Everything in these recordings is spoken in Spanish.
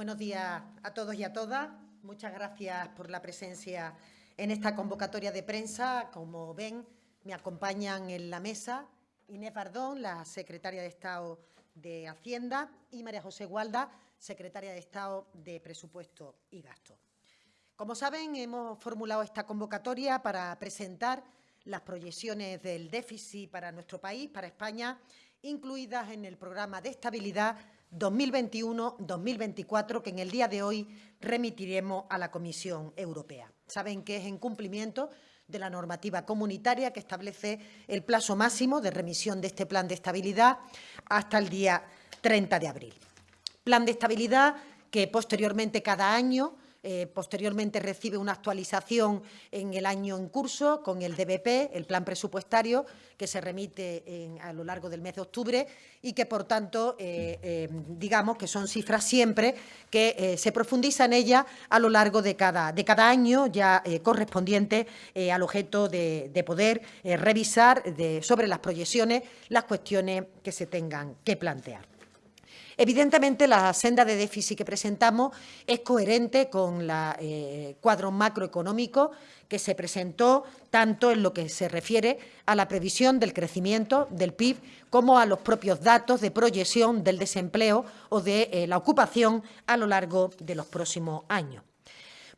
Buenos días a todos y a todas. Muchas gracias por la presencia en esta convocatoria de prensa. Como ven, me acompañan en la mesa Inés Bardón, la secretaria de Estado de Hacienda, y María José Gualda, secretaria de Estado de Presupuesto y Gasto. Como saben, hemos formulado esta convocatoria para presentar las proyecciones del déficit para nuestro país, para España, incluidas en el programa de estabilidad 2021-2024 que en el día de hoy remitiremos a la Comisión Europea. Saben que es en cumplimiento de la normativa comunitaria que establece el plazo máximo de remisión de este plan de estabilidad hasta el día 30 de abril. Plan de estabilidad que posteriormente cada año eh, posteriormente recibe una actualización en el año en curso con el DBP, el plan presupuestario, que se remite a lo largo del mes de octubre y que, por tanto, eh, eh, digamos que son cifras siempre que se profundiza en ellas a lo largo de cada, año ya correspondiente al objeto de poder revisar sobre las proyecciones las cuestiones que se tengan que plantear. Evidentemente, la senda de déficit que presentamos es coherente con el eh, cuadro macroeconómico que se presentó tanto en lo que se refiere a la previsión del crecimiento del PIB como a los propios datos de proyección del desempleo o de eh, la ocupación a lo largo de los próximos años.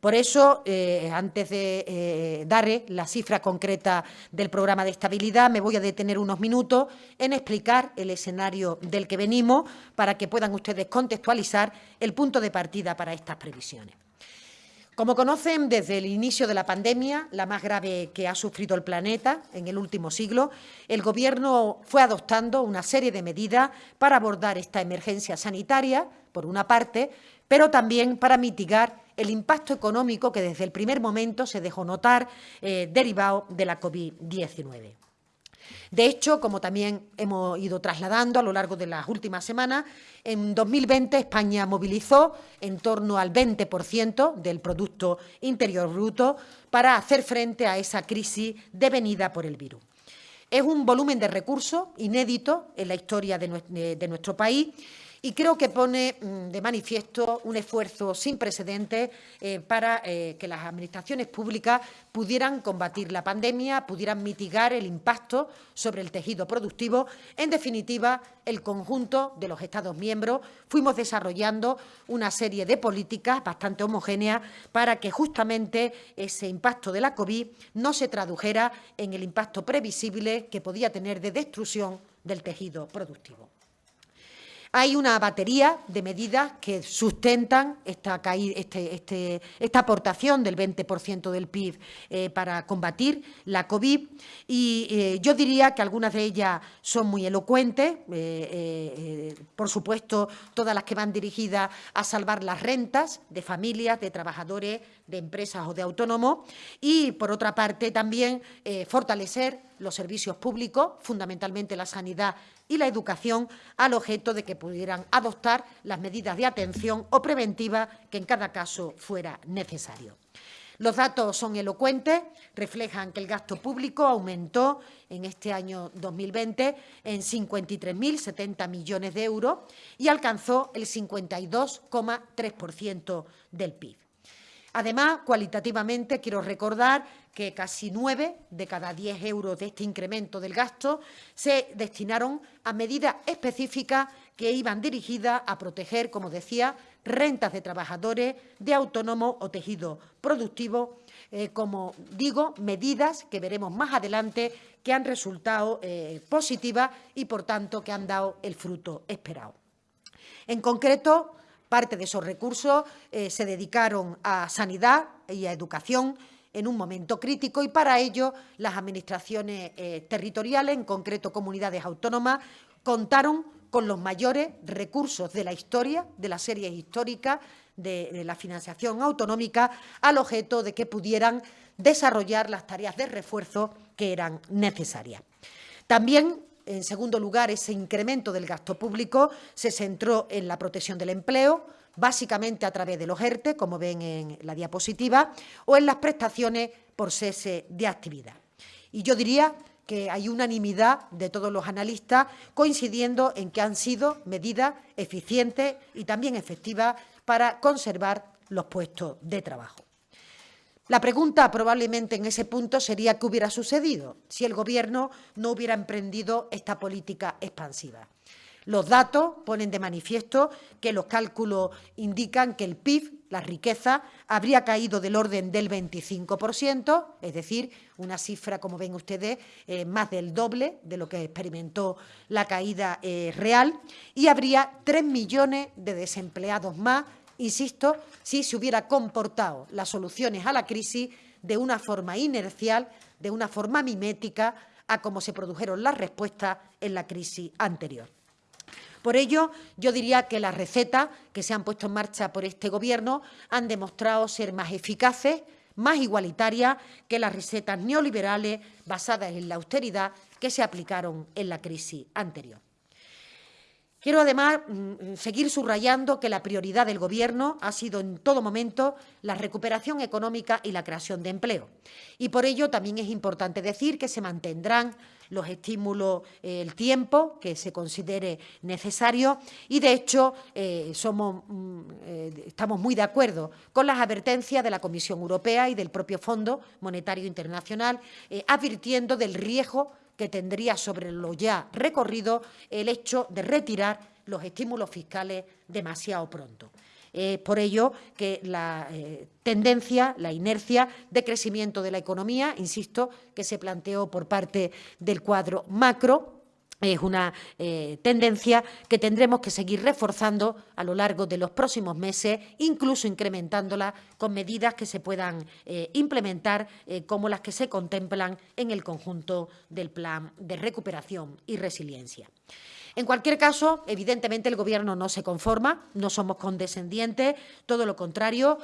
Por eso, eh, antes de eh, darle la cifra concreta del programa de estabilidad, me voy a detener unos minutos en explicar el escenario del que venimos para que puedan ustedes contextualizar el punto de partida para estas previsiones. Como conocen, desde el inicio de la pandemia, la más grave que ha sufrido el planeta en el último siglo, el Gobierno fue adoptando una serie de medidas para abordar esta emergencia sanitaria, por una parte, pero también para mitigar el impacto económico que desde el primer momento se dejó notar eh, derivado de la COVID-19. De hecho, como también hemos ido trasladando a lo largo de las últimas semanas, en 2020 España movilizó en torno al 20% del Producto Interior Bruto para hacer frente a esa crisis devenida por el virus. Es un volumen de recursos inédito en la historia de nuestro país y creo que pone mm, de manifiesto un esfuerzo sin precedentes eh, para eh, que las administraciones públicas pudieran combatir la pandemia, pudieran mitigar el impacto sobre el tejido productivo. En definitiva, el conjunto de los Estados miembros fuimos desarrollando una serie de políticas bastante homogéneas para que justamente ese impacto de la COVID no se tradujera en el impacto previsible que podía tener de destrucción del tejido productivo. Hay una batería de medidas que sustentan esta, este, este, esta aportación del 20% del PIB eh, para combatir la COVID. Y eh, yo diría que algunas de ellas son muy elocuentes, eh, por supuesto todas las que van dirigidas a salvar las rentas de familias, de trabajadores, de empresas o de autónomos. Y, por otra parte, también fortalecer los servicios públicos, fundamentalmente la sanidad y la educación, al objeto de que pudieran adoptar las medidas de atención o preventiva que en cada caso fuera necesario. Los datos son elocuentes, reflejan que el gasto público aumentó en este año 2020 en 53.070 millones de euros y alcanzó el 52,3% del PIB. Además, cualitativamente, quiero recordar que casi nueve de cada diez euros de este incremento del gasto se destinaron a medidas específicas que iban dirigidas a proteger, como decía, rentas de trabajadores, de autónomos o tejido productivo, eh, como digo, medidas que veremos más adelante que han resultado eh, positivas y, por tanto, que han dado el fruto esperado. En concreto, Parte de esos recursos eh, se dedicaron a sanidad y a educación en un momento crítico y para ello las administraciones eh, territoriales, en concreto comunidades autónomas, contaron con los mayores recursos de la historia, de las series históricas, de, de la financiación autonómica, al objeto de que pudieran desarrollar las tareas de refuerzo que eran necesarias. También en segundo lugar, ese incremento del gasto público se centró en la protección del empleo, básicamente a través de los ERTE, como ven en la diapositiva, o en las prestaciones por cese de actividad. Y yo diría que hay unanimidad de todos los analistas coincidiendo en que han sido medidas eficientes y también efectivas para conservar los puestos de trabajo. La pregunta probablemente en ese punto sería qué hubiera sucedido si el Gobierno no hubiera emprendido esta política expansiva. Los datos ponen de manifiesto que los cálculos indican que el PIB, la riqueza, habría caído del orden del 25%, es decir, una cifra, como ven ustedes, eh, más del doble de lo que experimentó la caída eh, real, y habría 3 millones de desempleados más, insisto, si se hubiera comportado las soluciones a la crisis de una forma inercial, de una forma mimética, a cómo se produjeron las respuestas en la crisis anterior. Por ello, yo diría que las recetas que se han puesto en marcha por este Gobierno han demostrado ser más eficaces, más igualitarias que las recetas neoliberales basadas en la austeridad que se aplicaron en la crisis anterior. Quiero, además, mm, seguir subrayando que la prioridad del Gobierno ha sido en todo momento la recuperación económica y la creación de empleo. Y por ello también es importante decir que se mantendrán los estímulos eh, el tiempo que se considere necesario y, de hecho, eh, mm, eh, estamos muy de acuerdo con las advertencias de la Comisión Europea y del propio Fondo Monetario Internacional, advirtiendo del riesgo que tendría sobre lo ya recorrido el hecho de retirar los estímulos fiscales demasiado pronto. Es por ello que la eh, tendencia, la inercia de crecimiento de la economía, insisto, que se planteó por parte del cuadro macro, es una eh, tendencia que tendremos que seguir reforzando a lo largo de los próximos meses, incluso incrementándola con medidas que se puedan eh, implementar, eh, como las que se contemplan en el conjunto del Plan de Recuperación y Resiliencia. En cualquier caso, evidentemente el Gobierno no se conforma, no somos condescendientes, todo lo contrario,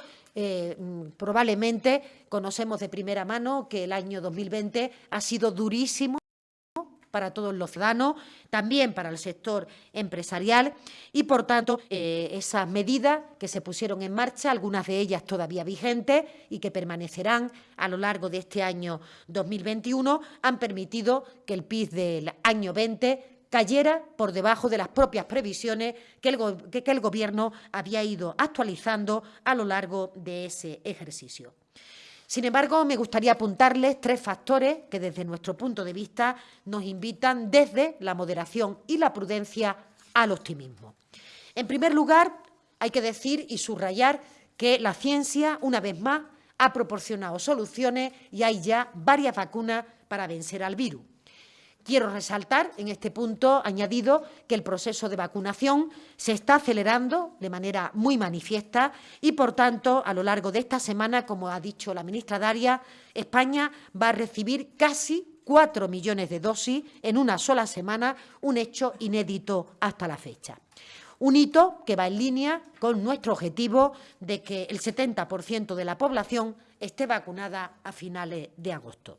probablemente conocemos de primera mano que el año 2020 ha sido durísimo para todos los ciudadanos, también para el sector empresarial y, por tanto, eh, esas medidas que se pusieron en marcha, algunas de ellas todavía vigentes y que permanecerán a lo largo de este año 2021, han permitido que el PIB del año 20 cayera por debajo de las propias previsiones que el, que el Gobierno había ido actualizando a lo largo de ese ejercicio. Sin embargo, me gustaría apuntarles tres factores que desde nuestro punto de vista nos invitan desde la moderación y la prudencia al optimismo. En primer lugar, hay que decir y subrayar que la ciencia, una vez más, ha proporcionado soluciones y hay ya varias vacunas para vencer al virus. Quiero resaltar en este punto añadido que el proceso de vacunación se está acelerando de manera muy manifiesta y, por tanto, a lo largo de esta semana, como ha dicho la ministra Daria, España va a recibir casi cuatro millones de dosis en una sola semana, un hecho inédito hasta la fecha. Un hito que va en línea con nuestro objetivo de que el 70% de la población esté vacunada a finales de agosto.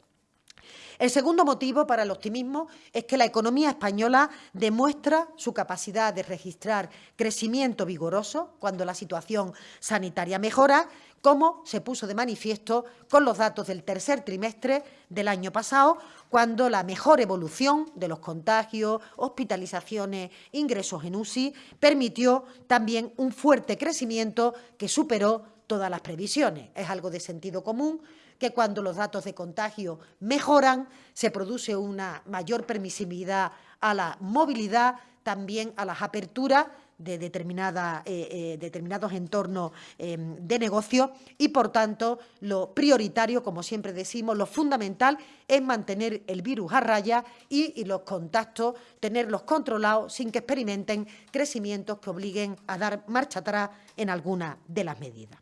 El segundo motivo para el optimismo es que la economía española demuestra su capacidad de registrar crecimiento vigoroso cuando la situación sanitaria mejora, como se puso de manifiesto con los datos del tercer trimestre del año pasado, cuando la mejor evolución de los contagios, hospitalizaciones, ingresos en UCI permitió también un fuerte crecimiento que superó todas las previsiones. Es algo de sentido común que cuando los datos de contagio mejoran se produce una mayor permisibilidad a la movilidad, también a las aperturas de determinada, eh, eh, determinados entornos em, de negocio y, por tanto, lo prioritario, como siempre decimos, lo fundamental es mantener el virus a raya y los contactos, tenerlos controlados sin que experimenten crecimientos que obliguen a dar marcha atrás en alguna de las medidas.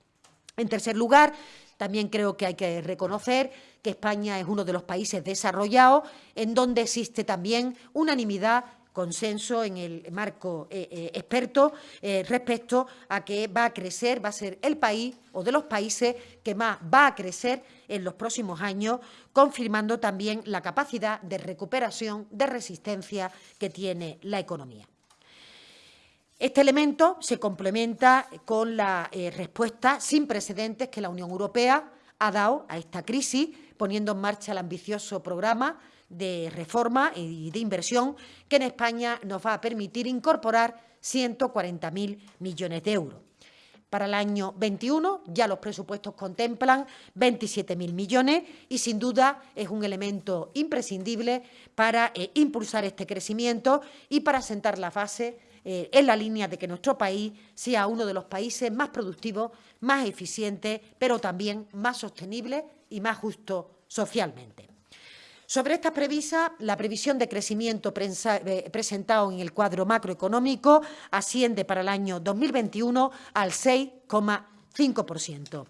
En tercer lugar, también creo que hay que reconocer que España es uno de los países desarrollados en donde existe también unanimidad consenso en el marco eh, eh, experto eh, respecto a que va a crecer, va a ser el país o de los países que más va a crecer en los próximos años, confirmando también la capacidad de recuperación, de resistencia que tiene la economía. Este elemento se complementa con la eh, respuesta sin precedentes que la Unión Europea ha dado a esta crisis, poniendo en marcha el ambicioso programa de reforma y de inversión que en España nos va a permitir incorporar 140.000 millones de euros. Para el año 21 ya los presupuestos contemplan 27.000 millones y sin duda es un elemento imprescindible para eh, impulsar este crecimiento y para sentar la base eh, en la línea de que nuestro país sea uno de los países más productivos, más eficientes, pero también más sostenible y más justo socialmente. Sobre esta previsa, la previsión de crecimiento eh, presentado en el cuadro macroeconómico asciende para el año 2021 al 6,5%.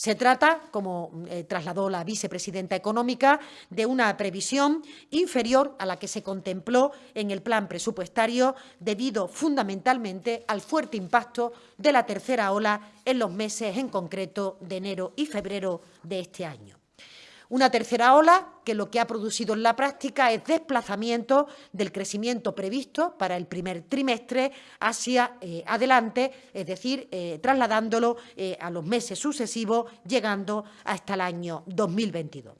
Se trata, como eh, trasladó la vicepresidenta económica, de una previsión inferior a la que se contempló en el plan presupuestario debido fundamentalmente al fuerte impacto de la tercera ola en los meses en concreto de enero y febrero de este año. Una tercera ola que lo que ha producido en la práctica es desplazamiento del crecimiento previsto para el primer trimestre hacia eh, adelante, es decir, eh, trasladándolo eh, a los meses sucesivos, llegando hasta el año 2022.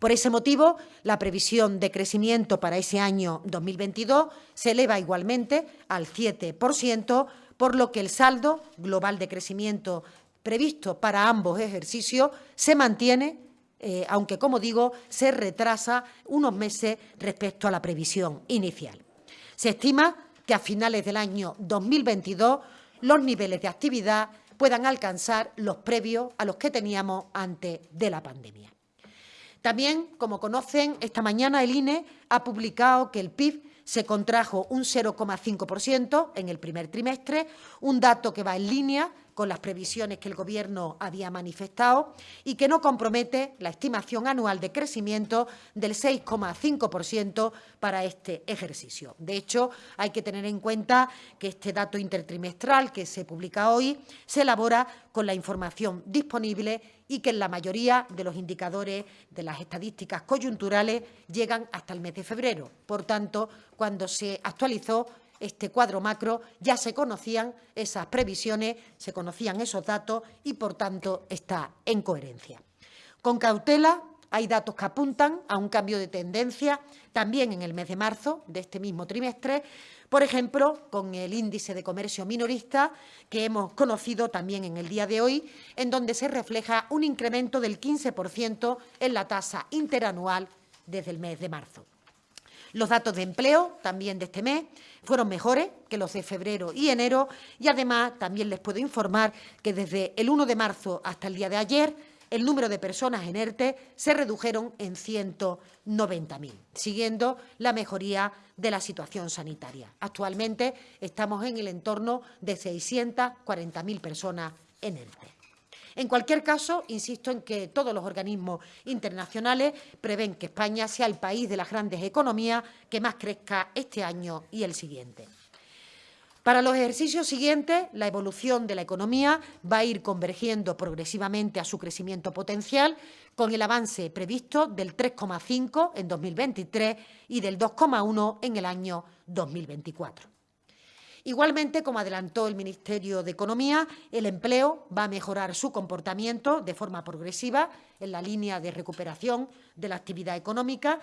Por ese motivo, la previsión de crecimiento para ese año 2022 se eleva igualmente al 7%, por lo que el saldo global de crecimiento previsto para ambos ejercicios se mantiene eh, aunque, como digo, se retrasa unos meses respecto a la previsión inicial. Se estima que a finales del año 2022 los niveles de actividad puedan alcanzar los previos a los que teníamos antes de la pandemia. También, como conocen, esta mañana el INE ha publicado que el PIB se contrajo un 0,5% en el primer trimestre, un dato que va en línea con las previsiones que el Gobierno había manifestado y que no compromete la estimación anual de crecimiento del 6,5% para este ejercicio. De hecho, hay que tener en cuenta que este dato intertrimestral que se publica hoy se elabora con la información disponible y que en la mayoría de los indicadores de las estadísticas coyunturales llegan hasta el mes de febrero. Por tanto, cuando se actualizó este cuadro macro, ya se conocían esas previsiones, se conocían esos datos y, por tanto, está en coherencia. Con cautela, hay datos que apuntan a un cambio de tendencia también en el mes de marzo de este mismo trimestre, por ejemplo, con el índice de comercio minorista que hemos conocido también en el día de hoy, en donde se refleja un incremento del 15% en la tasa interanual desde el mes de marzo. Los datos de empleo, también de este mes, fueron mejores que los de febrero y enero y, además, también les puedo informar que desde el 1 de marzo hasta el día de ayer el número de personas en ERTE se redujeron en 190.000, siguiendo la mejoría de la situación sanitaria. Actualmente estamos en el entorno de 640.000 personas en ERTE. En cualquier caso, insisto en que todos los organismos internacionales prevén que España sea el país de las grandes economías que más crezca este año y el siguiente. Para los ejercicios siguientes, la evolución de la economía va a ir convergiendo progresivamente a su crecimiento potencial, con el avance previsto del 3,5 en 2023 y del 2,1 en el año 2024. Igualmente, como adelantó el Ministerio de Economía, el empleo va a mejorar su comportamiento de forma progresiva en la línea de recuperación de la actividad económica.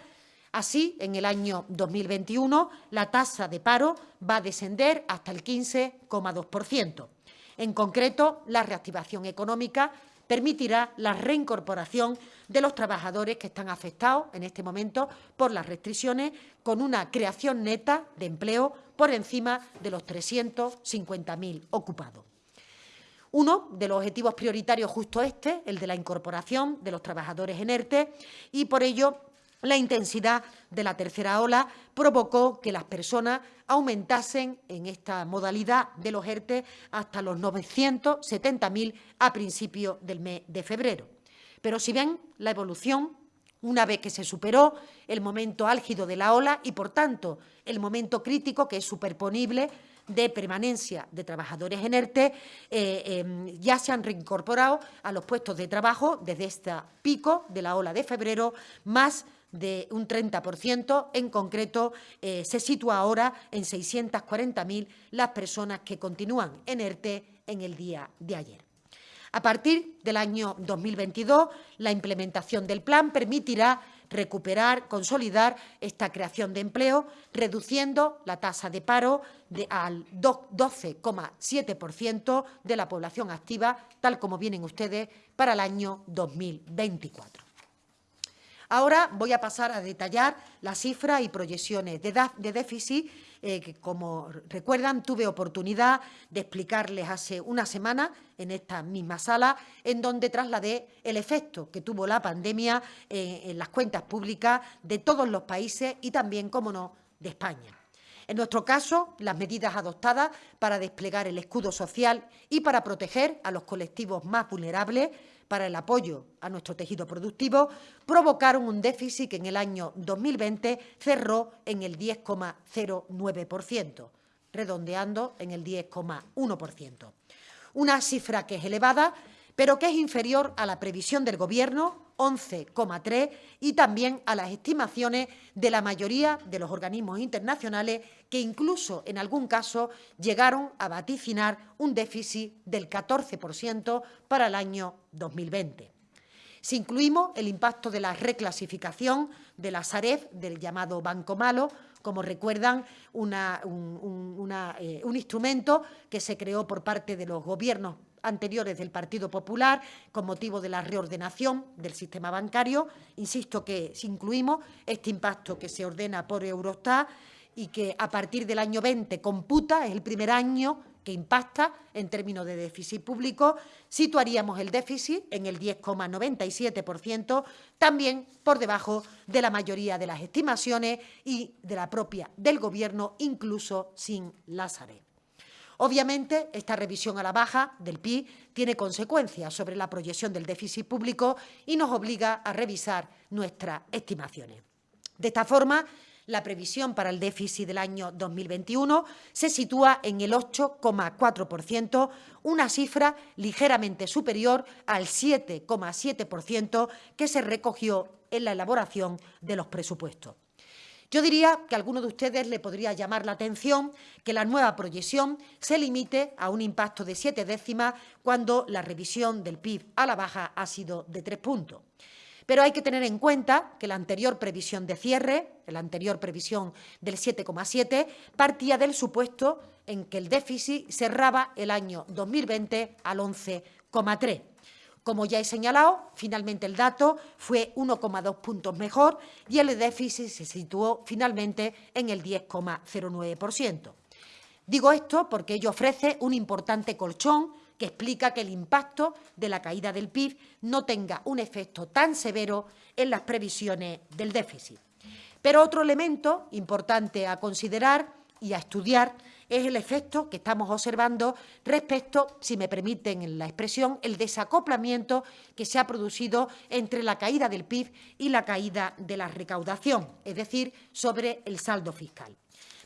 Así, en el año 2021, la tasa de paro va a descender hasta el 15,2%. En concreto, la reactivación económica permitirá la reincorporación de los trabajadores que están afectados en este momento por las restricciones, con una creación neta de empleo por encima de los 350.000 ocupados. Uno de los objetivos prioritarios justo este, el de la incorporación de los trabajadores en ERTE, y por ello la intensidad de la tercera ola provocó que las personas aumentasen en esta modalidad de los ERTE hasta los 970.000 a principios del mes de febrero. Pero si ven la evolución, una vez que se superó el momento álgido de la ola y, por tanto, el momento crítico que es superponible de permanencia de trabajadores en ERTE, eh, em, ya se han reincorporado a los puestos de trabajo desde este pico de la ola de febrero, más de un 30%, en concreto eh, se sitúa ahora en 640.000 las personas que continúan en ERTE en el día de ayer. A partir del año 2022, la implementación del plan permitirá recuperar, consolidar esta creación de empleo, reduciendo la tasa de paro al 12,7% de la población activa, tal como vienen ustedes para el año 2024. Ahora voy a pasar a detallar las cifras y proyecciones de, déficit eh, que, como recuerdan, tuve oportunidad de explicarles hace una semana en esta misma sala, en donde trasladé el efecto que tuvo la pandemia eh, en las cuentas públicas de todos los países y también, como no, de España. En nuestro caso, las medidas adoptadas para desplegar el escudo social y para proteger a los colectivos más vulnerables para el apoyo a nuestro tejido productivo provocaron un déficit que en el año 2020 cerró en el 10,09%, redondeando en el 10,1%. Una cifra que es elevada, pero que es inferior a la previsión del Gobierno 11,3 y también a las estimaciones de la mayoría de los organismos internacionales que incluso en algún caso llegaron a vaticinar un déficit del 14% para el año 2020. Si incluimos el impacto de la reclasificación de la Saref del llamado Banco Malo, como recuerdan, un, eh, un instrumento que se creó por parte de los gobiernos anteriores del Partido Popular con motivo de la reordenación del sistema bancario. Insisto que si incluimos este impacto que se ordena por Eurostat y que a partir del año 20 computa, es el primer año que impacta en términos de déficit público, situaríamos el déficit en el 10,97%, también por debajo de la mayoría de las estimaciones y de la propia del Gobierno, incluso sin Lázaro. Obviamente, esta revisión a la baja del PIB tiene consecuencias sobre la proyección del déficit público y nos obliga a revisar nuestras estimaciones. De esta forma, la previsión para el déficit del año 2021 se sitúa en el 8,4%, una cifra ligeramente superior al 7,7% que se recogió en la elaboración de los presupuestos. Yo diría que a alguno de ustedes le podría llamar la atención que la nueva proyección se limite a un impacto de siete décimas cuando la revisión del PIB a la baja ha sido de tres puntos. Pero hay que tener en cuenta que la anterior previsión de cierre, la anterior previsión del 7,7, partía del supuesto en que el déficit cerraba el año 2020 al 11,3. Como ya he señalado, finalmente el dato fue 1,2 puntos mejor y el déficit se situó finalmente en el 10,09%. Digo esto porque ello ofrece un importante colchón que explica que el impacto de la caída del PIB no tenga un efecto tan severo en las previsiones del déficit. Pero otro elemento importante a considerar y a estudiar es el efecto que estamos observando respecto, si me permiten la expresión, el desacoplamiento que se ha producido entre la caída del PIB y la caída de la recaudación, es decir, sobre el saldo fiscal.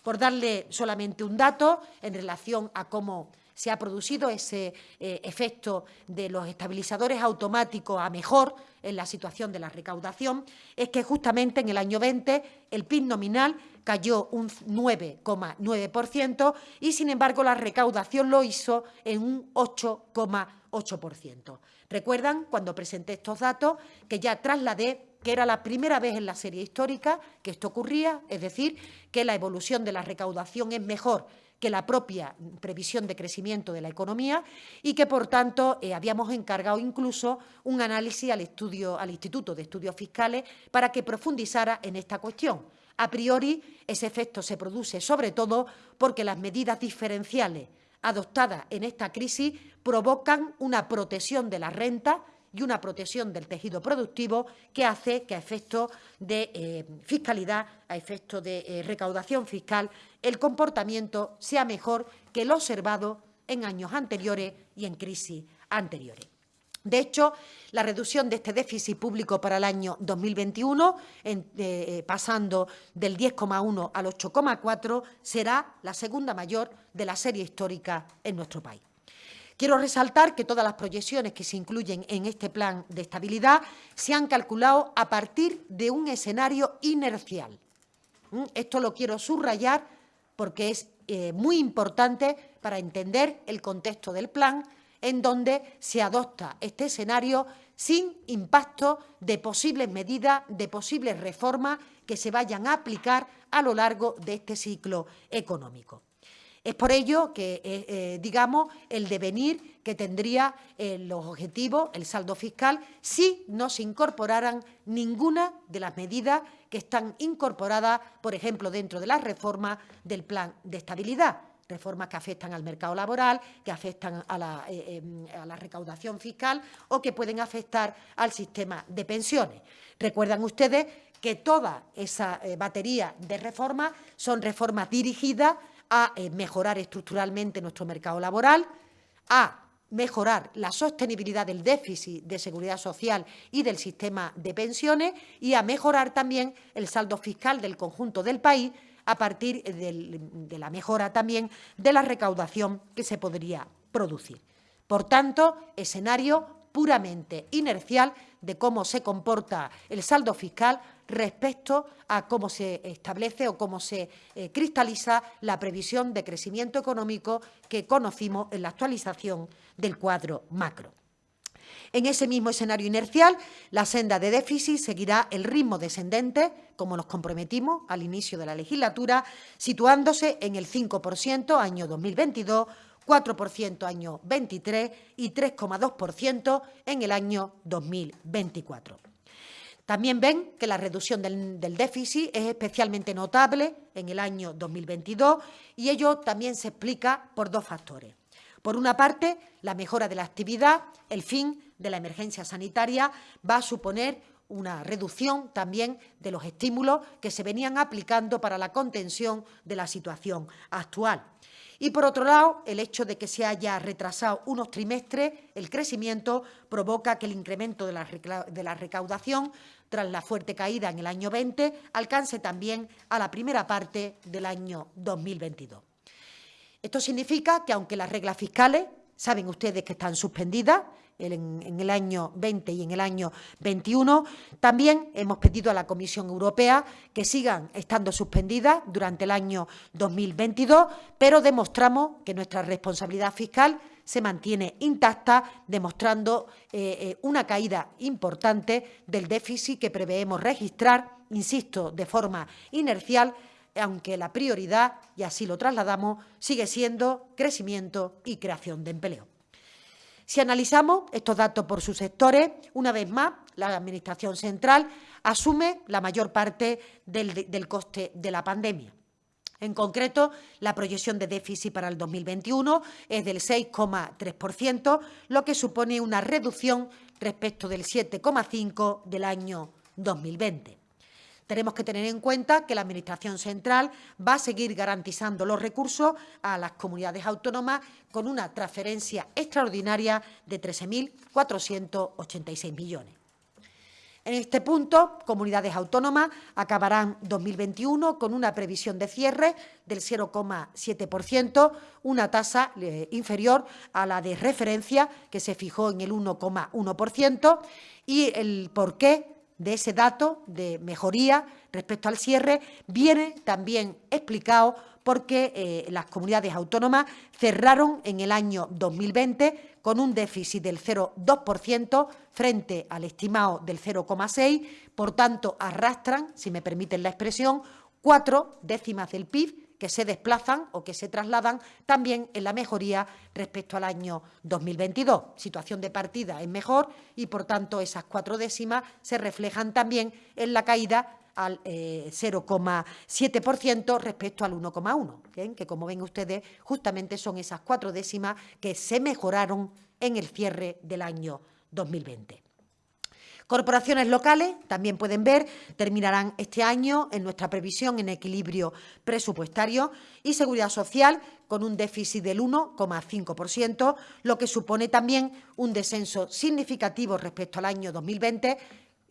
Por darle solamente un dato en relación a cómo se ha producido ese eh, efecto de los estabilizadores automáticos a mejor en la situación de la recaudación, es que justamente en el año 20 el PIB nominal cayó un 9,9% y, sin embargo, la recaudación lo hizo en un 8,8%. Recuerdan, cuando presenté estos datos, que ya trasladé que era la primera vez en la serie histórica que esto ocurría, es decir, que la evolución de la recaudación es mejor que la propia previsión de crecimiento de la economía y que, por tanto, eh, habíamos encargado incluso un análisis al, estudio, al Instituto de Estudios Fiscales para que profundizara en esta cuestión. A priori, ese efecto se produce sobre todo porque las medidas diferenciales adoptadas en esta crisis provocan una protección de la renta y una protección del tejido productivo que hace que a efectos de eh, fiscalidad, a efectos de eh, recaudación fiscal, el comportamiento sea mejor que el observado en años anteriores y en crisis anteriores. De hecho, la reducción de este déficit público para el año 2021, eh, pasando del 10,1 al 8,4, será la segunda mayor de la serie histórica en nuestro país. Quiero resaltar que todas las proyecciones que se incluyen en este plan de estabilidad se han calculado a partir de un escenario inercial. ¿Mm? Esto lo quiero subrayar porque es eh, muy importante para entender el contexto del plan en donde se adopta este escenario sin impacto de posibles medidas, de posibles reformas que se vayan a aplicar a lo largo de este ciclo económico. Es por ello que, eh, eh, digamos, el devenir que tendría eh, los objetivos, el saldo fiscal, si no se incorporaran ninguna de las medidas que están incorporadas, por ejemplo, dentro de la reforma del plan de estabilidad reformas que afectan al mercado laboral, que afectan a la, em, a la, recaudación fiscal o que pueden afectar al sistema de pensiones. Recuerdan ustedes que toda esa batería de reformas son reformas dirigidas a eh, mejorar estructuralmente nuestro mercado laboral, a mejorar la sostenibilidad del déficit de seguridad social y del sistema de pensiones y a mejorar también el saldo fiscal del conjunto del país a partir de la mejora también de la recaudación que se podría producir. Por tanto, escenario puramente inercial de cómo se comporta el saldo fiscal respecto a cómo se establece o cómo se eh, cristaliza la previsión de crecimiento económico que conocimos en la actualización del cuadro macro. En ese mismo escenario inercial, la senda de déficit seguirá el ritmo descendente, como nos comprometimos al inicio de la legislatura, situándose en el 5% año 2022, 4% año 23 y 3,2% en el año 2024. También ven que la reducción del, déficit es especialmente notable en el año 2022 y ello también se explica por dos factores. Por una parte, la mejora de la actividad, el fin de la emergencia sanitaria va a suponer una reducción también de los estímulos que se venían aplicando para la contención de la situación actual. Y, por otro lado, el hecho de que se haya retrasado unos trimestres el crecimiento provoca que el incremento de la, recaudación, tras la fuerte caída en el año 20, alcance también a la primera parte del año 2022. Esto significa que, aunque las reglas fiscales saben ustedes que están suspendidas, en, el año 20 y en el año 21. También hemos pedido a la Comisión Europea que sigan estando suspendidas durante el año 2022, pero demostramos que nuestra responsabilidad fiscal se mantiene intacta, demostrando eh, eh, una caída importante del déficit que preveemos registrar, insisto, de forma inercial, aunque la prioridad, y así lo trasladamos, sigue siendo crecimiento y creación de empleo. Si analizamos estos datos por sus sectores, una vez más, la Administración central asume la mayor parte del, coste de la pandemia. En concreto, la proyección de déficit para el 2021 es del 6,3%, lo que supone una reducción respecto del 7,5% del año 2020. Tenemos que tener en cuenta que la Administración central va a seguir garantizando los recursos a las comunidades autónomas con una transferencia extraordinaria de 13.486 millones. En este punto, comunidades autónomas acabarán 2021 con una previsión de cierre del 0,7%, una tasa eh, inferior a la de referencia que se fijó en el 1,1%. Y el porqué de ese dato de mejoría respecto al cierre viene también explicado porque eh, las comunidades autónomas cerraron en el año 2020 con un déficit del 0,2% frente al estimado del 0,6%, por tanto arrastran, si me permiten la expresión, cuatro décimas del PIB que se desplazan o que se trasladan también en la mejoría respecto al año 2022. Situación de partida es mejor y, por tanto, esas cuatro décimas se reflejan también en la caída al 0,7% eh, respecto al 1,1%, que como ven ustedes justamente son esas cuatro décimas que se mejoraron en el cierre del año 2020. Corporaciones locales, también pueden ver, terminarán este año en nuestra previsión en equilibrio presupuestario y Seguridad Social con un déficit del 1,5%, lo que supone también un descenso significativo respecto al año 2020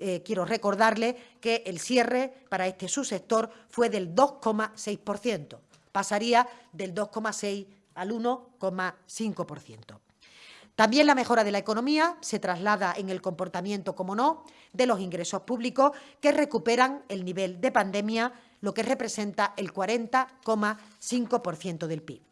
eh, quiero recordarle que el cierre para este subsector fue del 2,6%. Pasaría del 2,6 al 1,5%. También la mejora de la economía se traslada en el comportamiento, como no, de los ingresos públicos que recuperan el nivel de pandemia, lo que representa el 40,5% del PIB.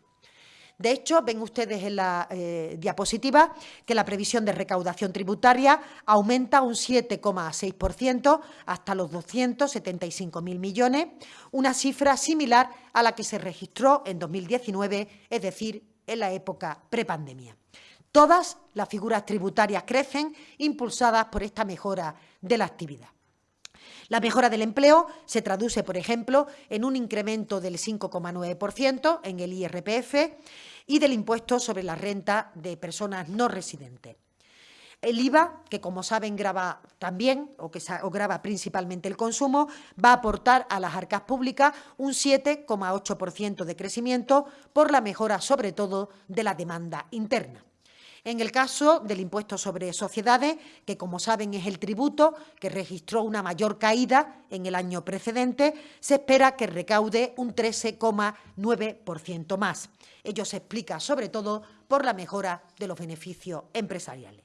De hecho, ven ustedes en la eh, diapositiva que la previsión de recaudación tributaria aumenta un 7,6% hasta los 275.000 millones, una cifra similar a la que se registró en 2019, es decir, en la época prepandemia. Todas las figuras tributarias crecen impulsadas por esta mejora de la actividad. La mejora del empleo se traduce, por ejemplo, en un incremento del 5,9% en el IRPF y del impuesto sobre la renta de personas no residentes. El IVA, que como saben graba también, o, que, o graba principalmente el consumo, va a aportar a las arcas públicas un 7,8% de crecimiento por la mejora, sobre todo, de la demanda interna. En el caso del impuesto sobre sociedades, que como saben es el tributo que registró una mayor caída en el año precedente, se espera que recaude un 13,9% más. Ello se explica sobre todo por la mejora de los beneficios empresariales.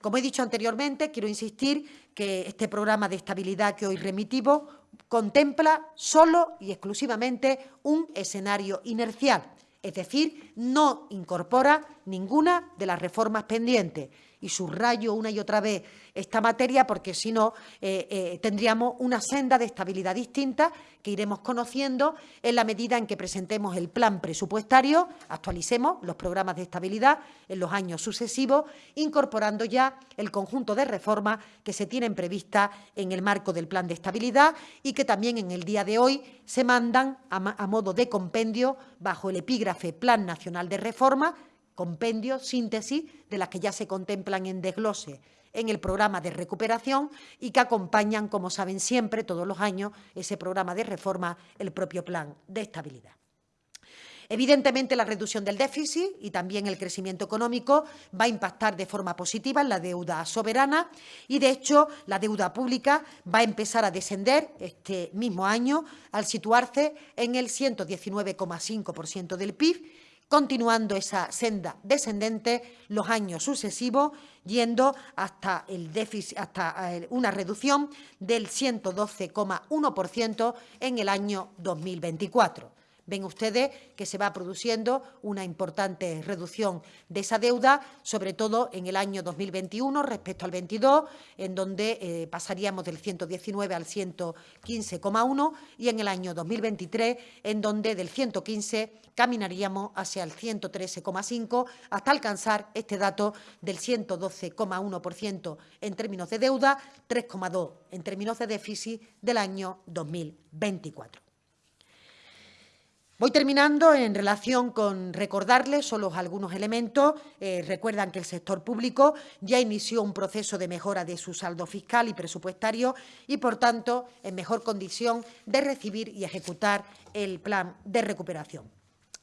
Como he dicho anteriormente, quiero insistir que este programa de estabilidad que hoy remitimos contempla solo y exclusivamente un escenario inercial, es decir, no incorpora ninguna de las reformas pendientes y subrayo una y otra vez esta materia porque si no eh, eh, tendríamos una senda de estabilidad distinta que iremos conociendo en la medida en que presentemos el plan presupuestario, actualicemos los programas de estabilidad en los años sucesivos, incorporando ya el conjunto de reformas que se tienen previstas en el marco del plan de estabilidad y que también en el día de hoy se mandan a modo de compendio bajo el epígrafe Plan Nacional de Reforma compendio, síntesis, de las que ya se contemplan en desglose en el programa de recuperación y que acompañan, como saben siempre, todos los años, ese programa de reforma, el propio plan de estabilidad. Evidentemente, la reducción del déficit y también el crecimiento económico va a impactar de forma positiva en la deuda soberana y, de hecho, la deuda pública va a empezar a descender este mismo año al situarse en el 119,5% del PIB continuando esa senda descendente los años sucesivos, yendo hasta, el déficit, hasta eh, una reducción del 112,1% en el año 2024. Ven ustedes que se va produciendo una importante reducción de esa deuda, sobre todo en el año 2021 respecto al 22, en donde eh, pasaríamos del 119 al 115,1 y en el año 2023, en donde del 115 caminaríamos hacia el 113,5 hasta alcanzar este dato del 112,1% en términos de deuda, 3,2 en términos de déficit del año 2024. Voy terminando en relación con recordarles solo algunos elementos. Eh, recuerdan que el sector público ya inició un proceso de mejora de su saldo fiscal y presupuestario y, por tanto, en mejor condición de recibir y ejecutar el plan de recuperación.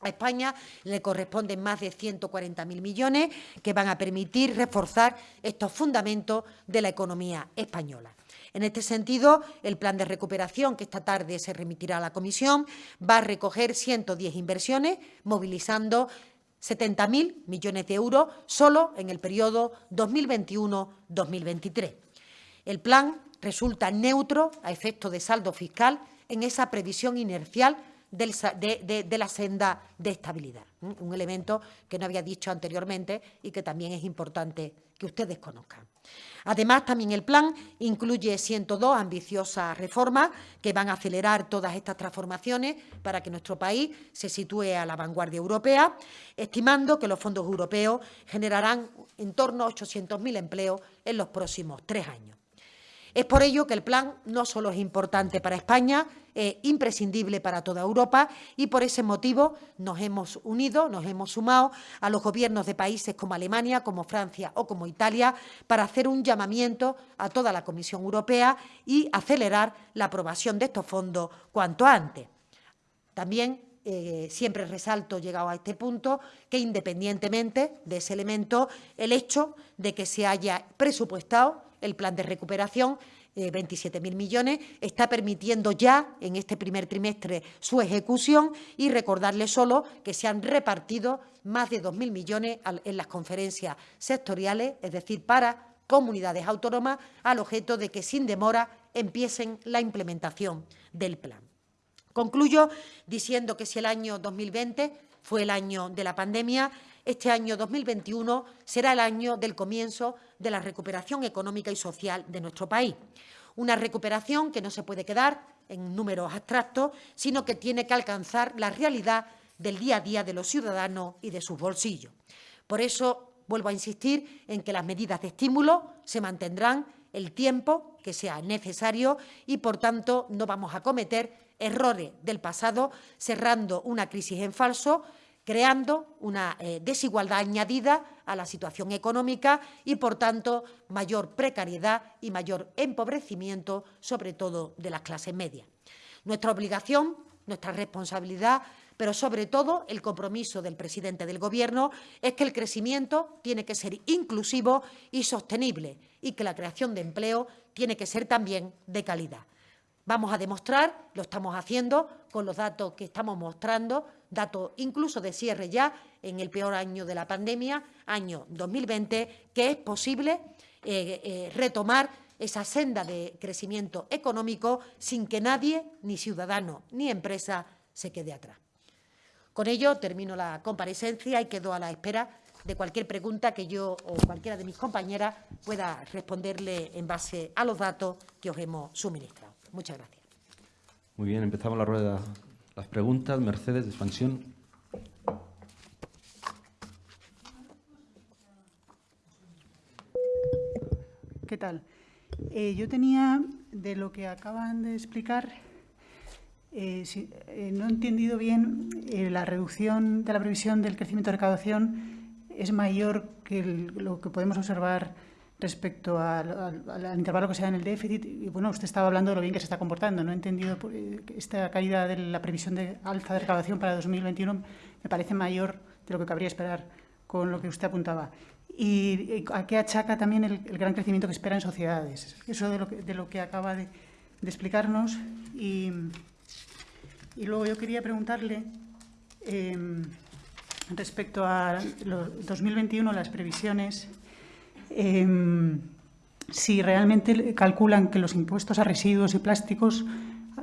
A España le corresponden más de 140.000 millones que van a permitir reforzar estos fundamentos de la economía española. En este sentido, el plan de recuperación que esta tarde se remitirá a la Comisión va a recoger 110 inversiones, movilizando 70.000 millones de euros solo en el periodo 2021-2023. El plan resulta neutro a efecto de saldo fiscal en esa previsión inercial de, la senda de estabilidad. Un elemento que no había dicho anteriormente y que también es importante que ustedes conozcan. Además, también el plan incluye 102 ambiciosas reformas que van a acelerar todas estas transformaciones para que nuestro país se sitúe a la vanguardia europea, estimando que los fondos europeos generarán en torno a 800.000 empleos en los próximos tres años. Es por ello que el plan no solo es importante para España, es imprescindible para toda Europa y por ese motivo nos hemos unido, nos hemos sumado a los gobiernos de países como Alemania, como Francia o como Italia para hacer un llamamiento a toda la Comisión Europea y acelerar la aprobación de estos fondos cuanto antes. También eh, siempre resalto, llegado a este punto, que independientemente de ese elemento, el hecho de que se haya presupuestado el plan de recuperación, 27.000 eh, millones, está permitiendo ya en este primer trimestre su ejecución y recordarle solo que se han repartido más de 2.000 millones en las conferencias sectoriales, es decir, para comunidades autónomas, al objeto de que sin demora empiecen la implementación del plan. Concluyo diciendo que si el año 2020 fue el año de la pandemia, este año 2021 será el año del comienzo de la recuperación económica y social de nuestro país. Una recuperación que no se puede quedar en números abstractos, sino que tiene que alcanzar la realidad del día a día de los ciudadanos y de sus bolsillos. Por eso, vuelvo a insistir en que las medidas de estímulo se mantendrán el tiempo que sea necesario y, por tanto, no vamos a cometer errores del pasado cerrando una crisis en falso, creando una eh, desigualdad añadida a la situación económica y, por tanto, mayor precariedad y mayor empobrecimiento, sobre todo de las clases medias. Nuestra obligación, nuestra responsabilidad, pero sobre todo el compromiso del presidente del Gobierno es que el crecimiento tiene que ser inclusivo y sostenible y que la creación de empleo tiene que ser también de calidad. Vamos a demostrar, lo estamos haciendo con los datos que estamos mostrando, datos incluso de cierre ya en el peor año de la pandemia, año 2020, que es posible eh, eh, retomar esa senda de crecimiento económico sin que nadie, ni ciudadano ni empresa, se quede atrás. Con ello termino la comparecencia y quedo a la espera de cualquier pregunta que yo o cualquiera de mis compañeras pueda responderle en base a los datos que os hemos suministrado. Muchas gracias. Muy bien, empezamos la rueda. Las preguntas. Mercedes, de expansión. ¿Qué tal? Eh, yo tenía, de lo que acaban de explicar, eh, eh, no he entendido bien la reducción de la previsión del crecimiento de recaudación es mayor que lo que podemos observar respecto al, intervalo que se da en el déficit. Y bueno, usted estaba hablando de lo bien que se está comportando. No he entendido esta caída de la previsión de alza de recaudación para 2021 me parece mayor de lo que cabría esperar con lo que usted apuntaba y a qué achaca también el, gran crecimiento que espera en sociedades. Eso de lo que, de lo que acaba de, explicarnos. Y, y, luego yo quería preguntarle, em, respecto a 2021, las previsiones, em, si realmente calculan que los impuestos a residuos y plásticos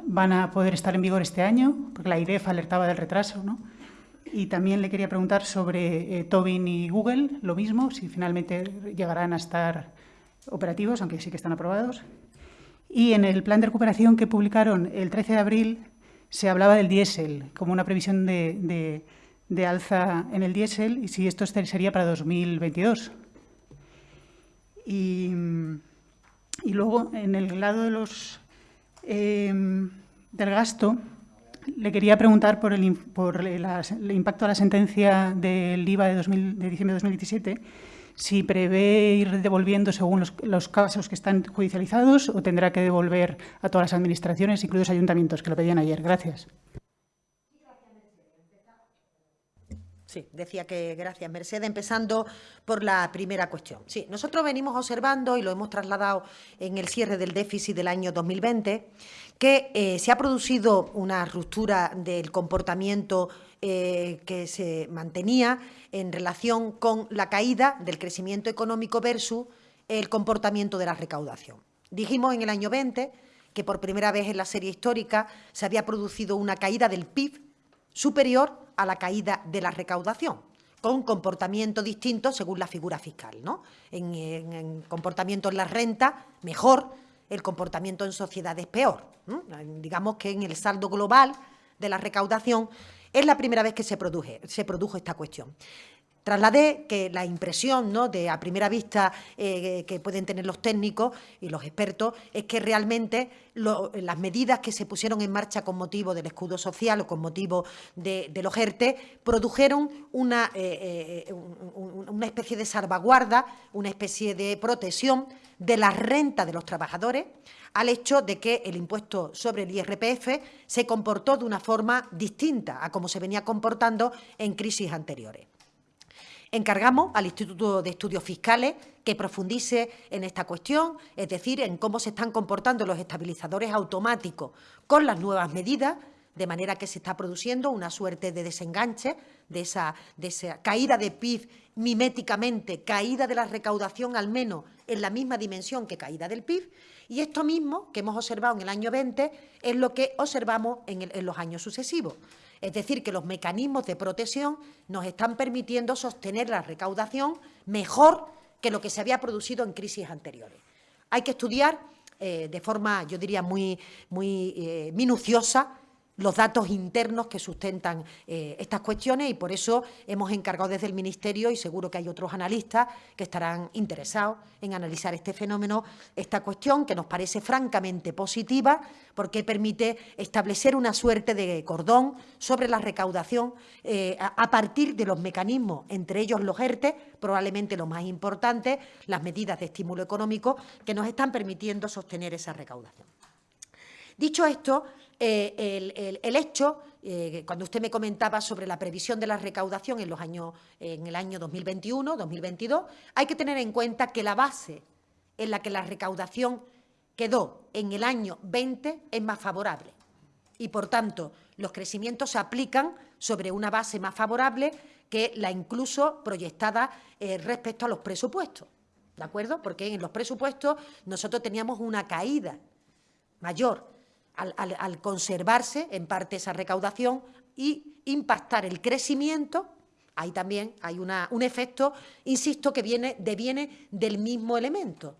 van a poder estar en vigor este año, porque la IREF alertaba del retraso, ¿no? Y también le quería preguntar sobre eh, Tobin y Google, lo mismo, si finalmente llegarán a estar operativos, aunque sí que están aprobados. Y en el plan de recuperación que publicaron el 13 de abril se hablaba del diésel como una previsión de, alza en el diésel y si esto sería para 2022. Y, luego, en el lado de los, eh, del gasto, le quería preguntar por el, por el impacto de la sentencia del IVA de, de, diciembre de 2017, si prevé ir devolviendo según los, los, casos que están judicializados o tendrá que devolver a todas las administraciones, incluidos ayuntamientos, que lo pedían ayer. Gracias. Sí, decía que gracias, Mercedes. Empezando por la primera cuestión. Sí, nosotros venimos observando, y lo hemos trasladado en el cierre del déficit del año 2020, que eh, se ha producido una ruptura del comportamiento eh, que se mantenía en relación con la caída del crecimiento económico versus el comportamiento de la recaudación. Dijimos en el año 20 que por primera vez en la serie histórica se había producido una caída del PIB superior a la caída de la recaudación, con comportamiento distinto según la figura fiscal. ¿no? En, comportamiento en la renta, mejor, el comportamiento en sociedades, peor. Digamos que en el saldo global de la recaudación es la primera vez que se, se produjo esta cuestión. Trasladé que la impresión ¿no? de a primera vista eh, que pueden tener los técnicos y los expertos es que realmente las medidas que se pusieron en marcha con motivo del escudo social o con motivo de, los ERTE produjeron una, eh, eh, una especie de salvaguarda, una especie de protección de la renta de los trabajadores al hecho de que el impuesto sobre el IRPF se comportó de una forma distinta a como se venía comportando en crisis anteriores. Encargamos al Instituto de Estudios Fiscales que profundice en esta cuestión, es decir, en cómo se están comportando los estabilizadores automáticos con las nuevas medidas, de manera que se está produciendo una suerte de desenganche de esa, de esa caída de PIB miméticamente, caída de la recaudación al menos en la misma dimensión que caída del PIB, y esto mismo que hemos observado en el año 20 es lo que observamos en, en los años sucesivos. Es decir, que los mecanismos de protección nos están permitiendo sostener la recaudación mejor que lo que se había producido en crisis anteriores. Hay que estudiar eh, de forma, yo diría, muy, muy eh, minuciosa los datos internos que sustentan eh, estas cuestiones y por eso hemos encargado desde el Ministerio, y seguro que hay otros analistas que estarán interesados en analizar este fenómeno, esta cuestión que nos parece francamente positiva porque permite establecer una suerte de cordón sobre la recaudación eh, a, partir de los mecanismos, entre ellos los ERTE, probablemente lo más importante, las medidas de estímulo económico que nos están permitiendo sostener esa recaudación. Dicho esto, eh, el, hecho, eh, cuando usted me comentaba sobre la previsión de la recaudación en, los años, en el año 2021, 2022, hay que tener en cuenta que la base en la que la recaudación quedó en el año 20 es más favorable y, por tanto, los crecimientos se aplican sobre una base más favorable que la incluso proyectada eh, respecto a los presupuestos. ¿De acuerdo? Porque en los presupuestos nosotros teníamos una caída mayor al, conservarse en parte esa recaudación y impactar el crecimiento, ahí también hay un efecto, insisto, que viene, deviene del mismo elemento,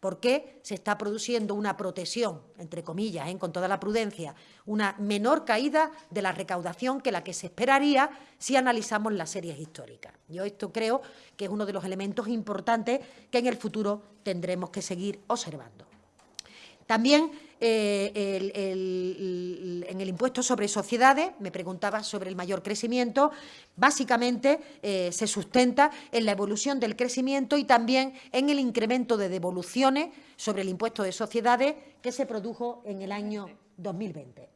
porque se está produciendo una protección, entre comillas, ¿eh? con toda la prudencia, una menor caída de la recaudación que la que se esperaría si analizamos las series históricas. Yo esto creo que es uno de los elementos importantes que en el futuro tendremos que seguir observando. También eh, en el impuesto sobre sociedades, me preguntaba sobre el mayor crecimiento, básicamente eh, se sustenta en la evolución del crecimiento y también en el incremento de devoluciones sobre el impuesto de sociedades que se produjo en el año 2020.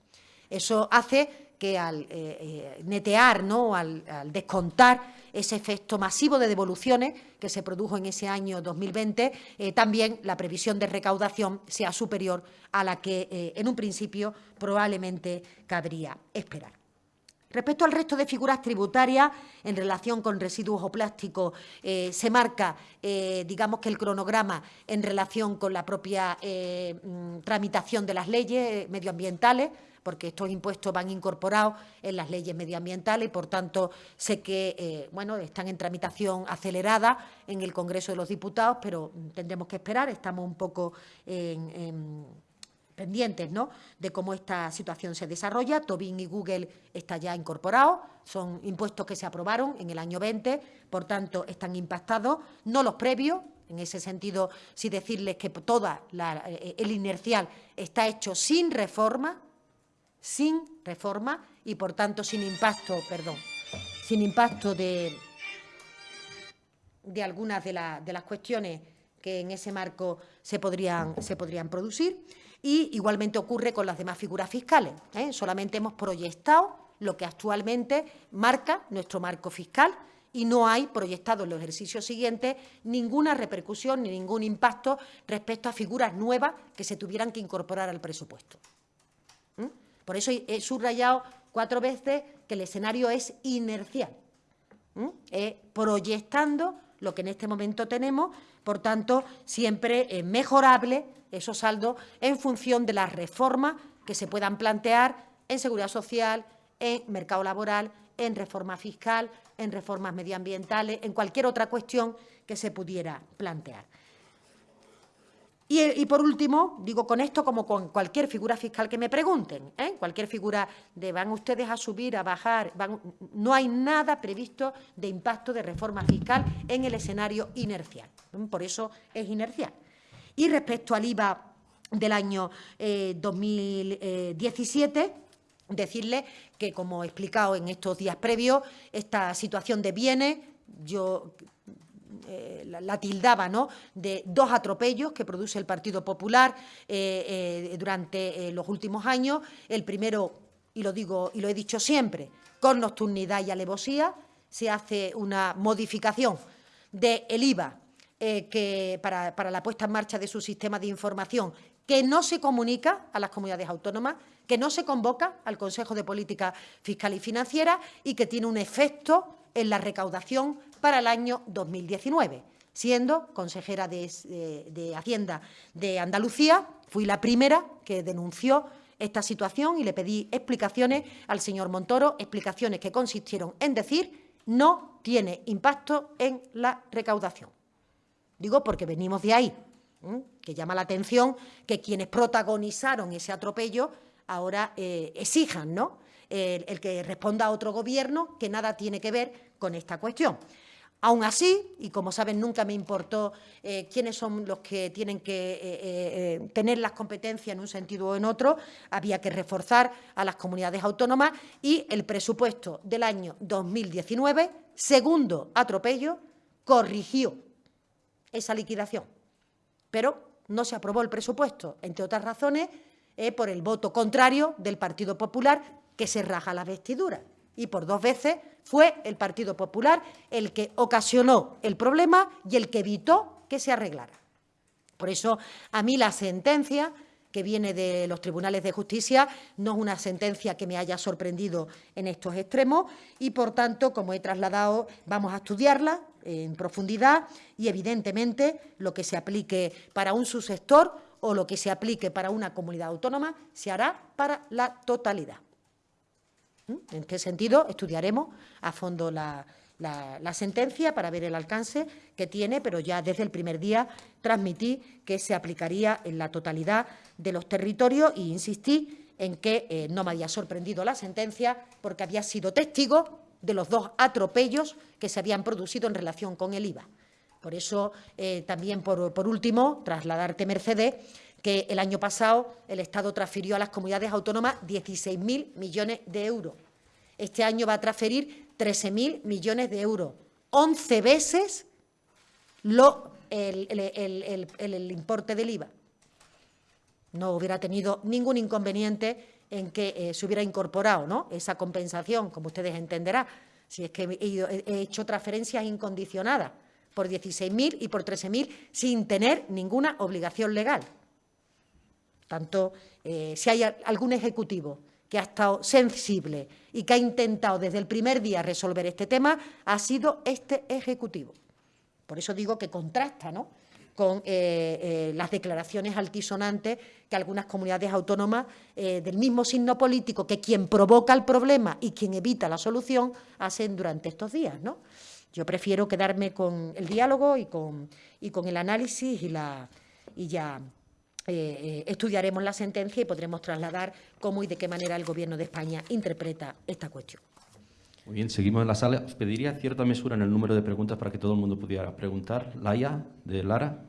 Eso hace que al eh, eh, netear, ¿no? Al, descontar ese efecto masivo de devoluciones que se produjo en ese año 2020, eh, también la previsión de recaudación sea superior a la que en un principio probablemente cabría esperar. Respecto al resto de figuras tributarias, en relación con residuos o plásticos, se marca, digamos que el cronograma en relación con la propia mm, tramitación de las leyes medioambientales, porque estos impuestos van incorporados en las leyes medioambientales y, por tanto, sé que eh, bueno, están en tramitación acelerada en el Congreso de los Diputados, pero tendremos que esperar, estamos un poco pendientes ¿no? de cómo esta situación se desarrolla. Tobin y Google está ya incorporado, son impuestos que se aprobaron en el año 20, por tanto, están impactados, no los previos, en ese sentido, sí decirles que toda eh, el inercial está hecho sin reforma, sin reforma y, por tanto, sin impacto, perdón, sin impacto de, de algunas de, las cuestiones que en ese marco se podrían, se podrían producir. Y igualmente ocurre con las demás figuras fiscales. ¿eh? Solamente hemos proyectado lo que actualmente marca nuestro marco fiscal y no hay proyectado en los ejercicios siguientes ninguna repercusión ni ningún impacto respecto a figuras nuevas que se tuvieran que incorporar al presupuesto. Por eso he subrayado cuatro veces que el escenario es inercial, proyectando lo que en este momento tenemos, por tanto, siempre es mejorable esos saldos en función de las reformas que se puedan plantear en seguridad social, en mercado laboral, en reforma fiscal, en reformas medioambientales, en cualquier otra cuestión que se pudiera plantear. Y, por último, digo con esto como con cualquier figura fiscal que me pregunten, ¿eh? cualquier figura de van ustedes a subir, a bajar, no hay nada previsto de impacto de reforma fiscal en el escenario inercial. Por eso es inercial. Y respecto al IVA del año 2017, eh, decirle que, como he explicado en estos días previos, esta situación de bienes, yo eh, la, tildaba ¿no? de dos atropellos que produce el Partido Popular eh, eh, durante los últimos años. El primero, y lo digo y lo he dicho siempre, con nocturnidad y alevosía, se hace una modificación del IVA que para la puesta en marcha de su sistema de información que no se comunica a las comunidades autónomas, que no se convoca al Consejo de Política Fiscal y Financiera y que tiene un efecto en la recaudación para el año 2019. Siendo consejera de, Hacienda de Andalucía, fui la primera que denunció esta situación y le pedí explicaciones al señor Montoro, explicaciones que consistieron en decir no tiene impacto en la recaudación. Digo porque venimos de ahí, que llama la atención que quienes protagonizaron ese atropello ahora eh, exijan ¿no? el, que responda a otro gobierno que nada tiene que ver con esta cuestión. Aún así, y como saben, nunca me importó eh, quiénes son los que tienen que eh, tener las competencias en un sentido o en otro, había que reforzar a las comunidades autónomas y el presupuesto del año 2019, segundo atropello, corrigió esa liquidación. Pero no se aprobó el presupuesto, entre otras razones, eh, por el voto contrario del Partido Popular, que se raja la vestidura. Y por dos veces fue el Partido Popular el que ocasionó el problema y el que evitó que se arreglara. Por eso, a mí la sentencia que viene de los tribunales de justicia no es una sentencia que me haya sorprendido en estos extremos y, por tanto, como he trasladado, vamos a estudiarla en profundidad y, evidentemente, lo que se aplique para un subsector o lo que se aplique para una comunidad autónoma se hará para la totalidad. ¿Mm? En qué sentido estudiaremos a fondo la, sentencia para ver el alcance que tiene, pero ya desde el primer día transmití que se aplicaría en la totalidad de los territorios y insistí en que eh, no me había sorprendido la sentencia porque había sido testigo de los dos atropellos que se habían producido en relación con el IVA. Por eso, eh, también, por, por último, trasladarte, Mercedes, que el año pasado el Estado transfirió a las comunidades autónomas 16.000 millones de euros. Este año va a transferir 13.000 millones de euros, 11 veces el, importe del IVA. No hubiera tenido ningún inconveniente en que eh, se hubiera incorporado ¿no? esa compensación, como ustedes entenderán, si es que he, hecho transferencias incondicionadas por 16.000 y por 13.000 sin tener ninguna obligación legal. Tanto, eh, si hay algún ejecutivo que ha estado sensible y que ha intentado desde el primer día resolver este tema, ha sido este Ejecutivo. Por eso digo que contrasta ¿no? con eh, eh, las declaraciones altisonantes que algunas comunidades autónomas del mismo signo político que quien provoca el problema y quien evita la solución hacen durante estos días. ¿no? Yo prefiero quedarme con el diálogo y con, y con el análisis y, la, y ya eh, estudiaremos la sentencia y podremos trasladar cómo y de qué manera el Gobierno de España interpreta esta cuestión. Muy bien, seguimos en la sala. Os pediría cierta mesura en el número de preguntas para que todo el mundo pudiera preguntar. Laia, de Lara.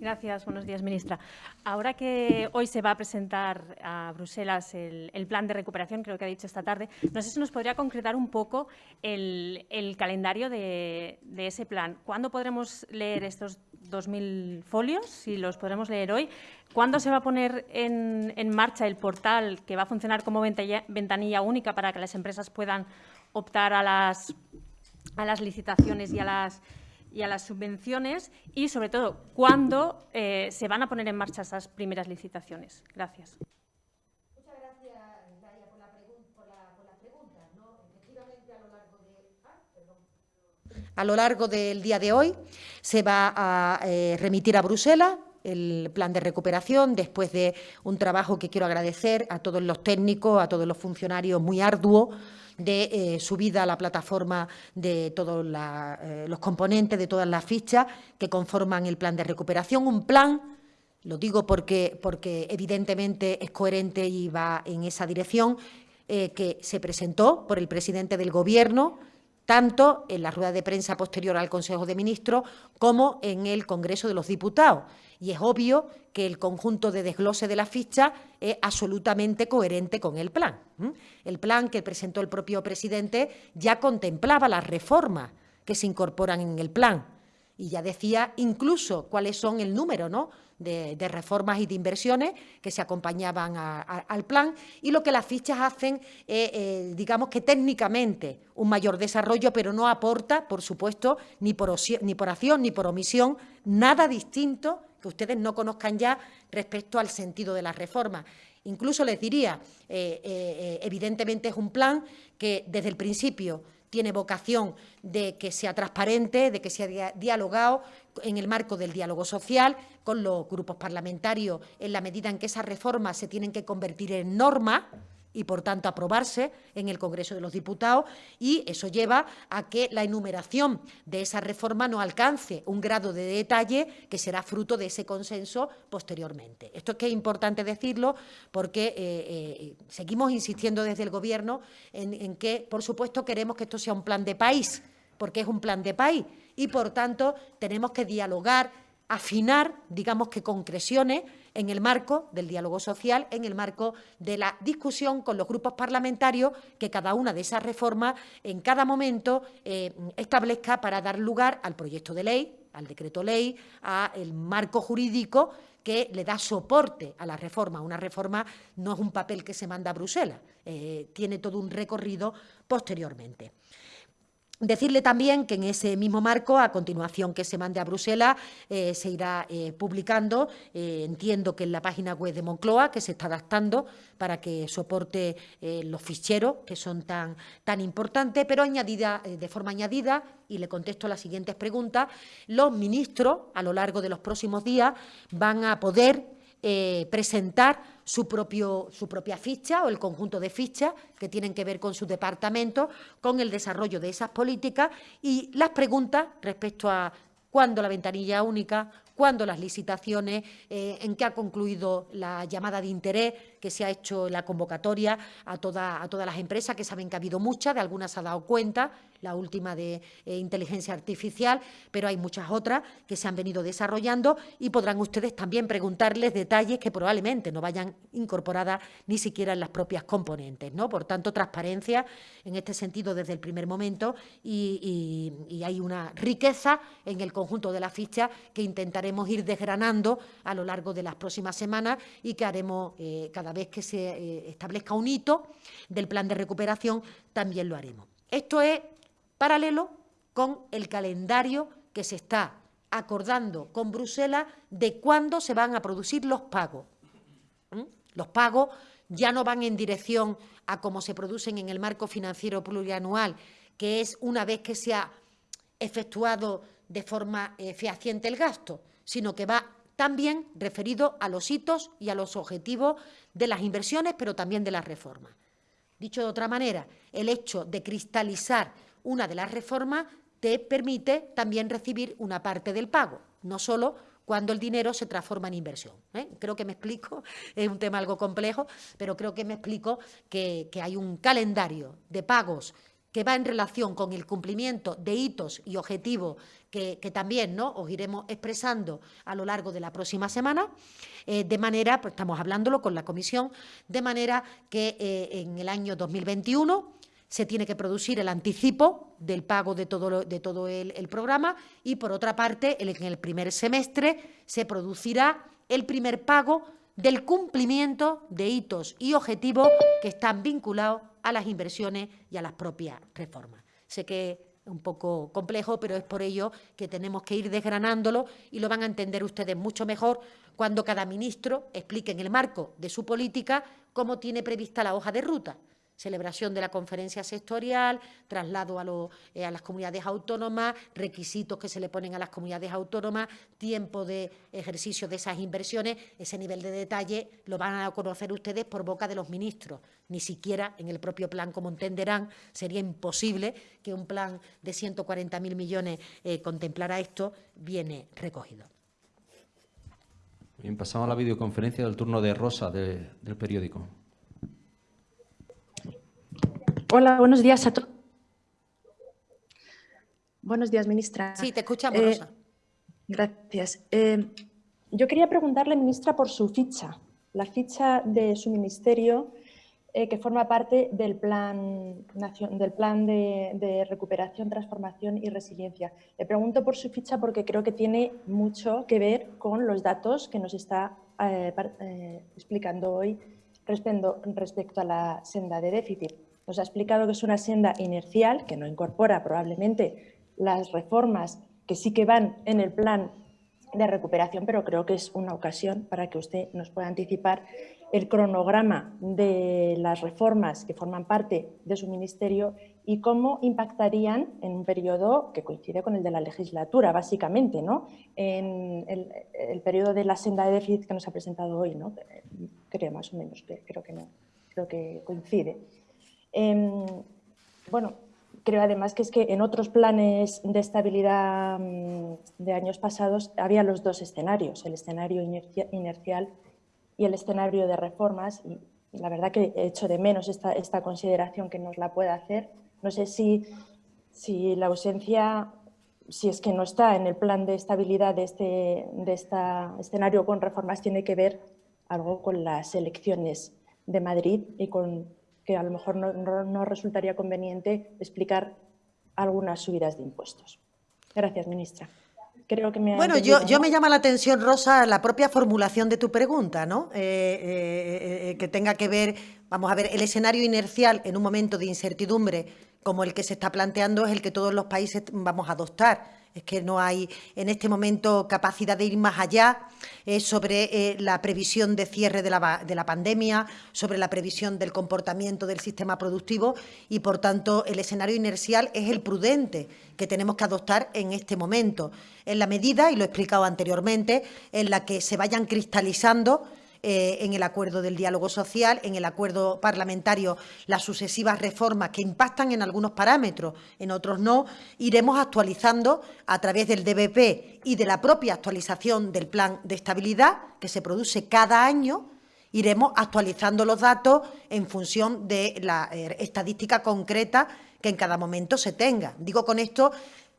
Gracias. Buenos días, ministra. Ahora que hoy se va a presentar a Bruselas el, plan de recuperación, creo que ha dicho esta tarde, no sé si nos podría concretar un poco el, calendario de, ese plan. ¿Cuándo podremos leer estos 2.000 folios? Si los podremos leer hoy. ¿Cuándo se va a poner en, en marcha el portal que va a funcionar como ventanilla única para que las empresas puedan optar a las, a las licitaciones y a las y a las subvenciones y, sobre todo, cuándo eh, se van a poner en marcha esas primeras licitaciones. Gracias. Muchas gracias, Daria, por la, pregunta. Efectivamente, a lo largo de... A lo largo del día de hoy se va a eh, remitir a Bruselas el plan de recuperación después de un trabajo que quiero agradecer a todos los técnicos, a todos los funcionarios muy arduo de eh, subida a la plataforma de todos eh, los componentes, de todas las fichas que conforman el plan de recuperación. Un plan, lo digo porque, porque evidentemente es coherente y va en esa dirección, eh, que se presentó por el presidente del Gobierno, tanto en la rueda de prensa posterior al Consejo de Ministros como en el Congreso de los Diputados y es obvio que el conjunto de desglose de la ficha es absolutamente coherente con el plan. El plan que presentó el propio presidente ya contemplaba las reformas que se incorporan en el plan y ya decía incluso cuáles son el número ¿no? De, reformas y de inversiones que se acompañaban al plan y lo que las fichas hacen eh, digamos que técnicamente un mayor desarrollo, pero no aporta, por supuesto, ni por, ni por acción ni por omisión, nada distinto que ustedes no conozcan ya respecto al sentido de la reforma. Incluso les diría, eh, eh, evidentemente es un plan que desde el principio tiene vocación de que sea transparente, de que sea dialogado en el marco del diálogo social con los grupos parlamentarios en la medida en que esas reformas se tienen que convertir en norma y, por tanto, aprobarse en el Congreso de los Diputados y eso lleva a que la enumeración de esa reforma no alcance un grado de detalle que será fruto de ese consenso posteriormente. Esto es que es importante decirlo porque eh, eh, seguimos insistiendo desde el Gobierno en, en que, por supuesto, queremos que esto sea un plan de país, porque es un plan de país y, por tanto, tenemos que dialogar, afinar, digamos que concreciones, en el marco del diálogo social, en el marco de la discusión con los grupos parlamentarios que cada una de esas reformas en cada momento eh, establezca para dar lugar al proyecto de ley, al decreto ley, al marco jurídico que le da soporte a la reforma. Una reforma no es un papel que se manda a Bruselas, eh, tiene todo un recorrido posteriormente. Decirle también que en ese mismo marco, a continuación que se mande a Bruselas, eh, se irá eh, publicando, eh, entiendo que en la página web de Moncloa, que se está adaptando para que soporte los ficheros que son tan, tan importantes, pero añadida, de forma añadida, y le contesto las siguientes preguntas, los ministros, a lo largo de los próximos días, van a poder presentar su, propio, su propia ficha o el conjunto de fichas que tienen que ver con su departamento, con el desarrollo de esas políticas y las preguntas respecto a cuándo la ventanilla única, cuándo las licitaciones, eh, en qué ha concluido la llamada de interés que se ha hecho la convocatoria a, toda, a todas las empresas, que saben que ha habido muchas, de algunas se ha dado cuenta, la última de eh, inteligencia artificial, pero hay muchas otras que se han venido desarrollando y podrán ustedes también preguntarles detalles que probablemente no vayan incorporadas ni siquiera en las propias componentes. ¿no? Por tanto, transparencia en este sentido desde el primer momento y, hay una riqueza en el conjunto de la ficha que intentaré ir desgranando a lo largo de las próximas semanas y que haremos eh, cada vez que se eh, establezca un hito del plan de recuperación, también lo haremos. Esto es paralelo con el calendario que se está acordando con Bruselas de cuándo se van a producir los pagos. Los pagos ya no van en dirección a cómo se producen en el marco financiero plurianual, que es una vez que se ha efectuado de forma eh, fehaciente el gasto, sino que va también referido a los hitos y a los objetivos de las inversiones, pero también de las reformas. Dicho de otra manera, el hecho de cristalizar una de las reformas te permite también recibir una parte del pago, no solo cuando el dinero se transforma en inversión. ¿eh? Creo que me explico, es un tema algo complejo, pero creo que me explico que, hay un calendario de pagos que va en relación con el cumplimiento de hitos y objetivos que, también ¿no? os iremos expresando a lo largo de la próxima semana, eh, de manera, pues estamos hablándolo con la Comisión, de manera que eh, en el año 2021 se tiene que producir el anticipo del pago de todo, de todo el, el, programa y, por otra parte, en el primer semestre se producirá el primer pago del cumplimiento de hitos y objetivos que están vinculados a las inversiones y a las propias reformas. Sé que es un poco complejo, pero es por ello que tenemos que ir desgranándolo y lo van a entender ustedes mucho mejor cuando cada ministro explique en el marco de su política cómo tiene prevista la hoja de ruta celebración de la conferencia sectorial, traslado a, eh, a, las comunidades autónomas, requisitos que se le ponen a las comunidades autónomas, tiempo de ejercicio de esas inversiones, ese nivel de detalle lo van a conocer ustedes por boca de los ministros. Ni siquiera en el propio plan, como entenderán, sería imposible que un plan de 140.000 millones eh, contemplara esto, viene recogido. Bien, pasamos a la videoconferencia del turno de Rosa del periódico. Hola, buenos días a todos. Buenos días, ministra. Sí, te escuchamos, eh, Rosa. Gracias. Eh, yo quería preguntarle, ministra, por su ficha, la ficha de su ministerio eh, que forma parte del Plan, del plan de, Recuperación, Transformación y Resiliencia. Le pregunto por su ficha porque creo que tiene mucho que ver con los datos que nos está explicando hoy respecto, respecto a la senda de déficit. Nos ha explicado que es una senda inercial, que no incorpora probablemente las reformas que sí que van en el plan de recuperación, pero creo que es una ocasión para que usted nos pueda anticipar el cronograma de las reformas que forman parte de su ministerio y cómo impactarían en un periodo que coincide con el de la legislatura, básicamente, ¿no? en el, periodo de la senda de déficit que nos ha presentado hoy, ¿no? creo más o menos, creo que no, creo que coincide. Em, bueno, creo además que es que en otros planes de estabilidad mm, de años pasados había los dos escenarios, el escenario inercial y el escenario de reformas, la verdad que he hecho de menos esta, consideración que nos la pueda hacer. No sé si, si la ausencia, si es que no está en el plan de estabilidad de este de esta escenario con reformas, tiene que ver algo con las elecciones de Madrid y con que a lo mejor no, resultaría conveniente explicar algunas subidas de impuestos. Gracias, ministra. Creo que me bueno, yo, yo, me llama la atención, Rosa, la propia formulación de tu pregunta, ¿no? Eh, eh, eh, que tenga que ver, vamos a ver, el escenario inercial en un momento de incertidumbre como el que se está planteando es el que todos los países vamos a adoptar es que no hay en este momento capacidad de ir más allá eh, sobre eh, la previsión de cierre de la, de la, pandemia, sobre la previsión del comportamiento del sistema productivo y, por tanto, el escenario inercial es el prudente que tenemos que adoptar en este momento, en la medida, y lo he explicado anteriormente, en la que se vayan cristalizando eh, en el acuerdo del diálogo social, en el acuerdo parlamentario, las sucesivas reformas que impactan en algunos parámetros, en otros no, iremos actualizando a través del DBP y de la propia actualización del plan de estabilidad que se produce cada año, iremos actualizando los datos en función de la eh, estadística concreta que en cada momento se tenga. Digo con esto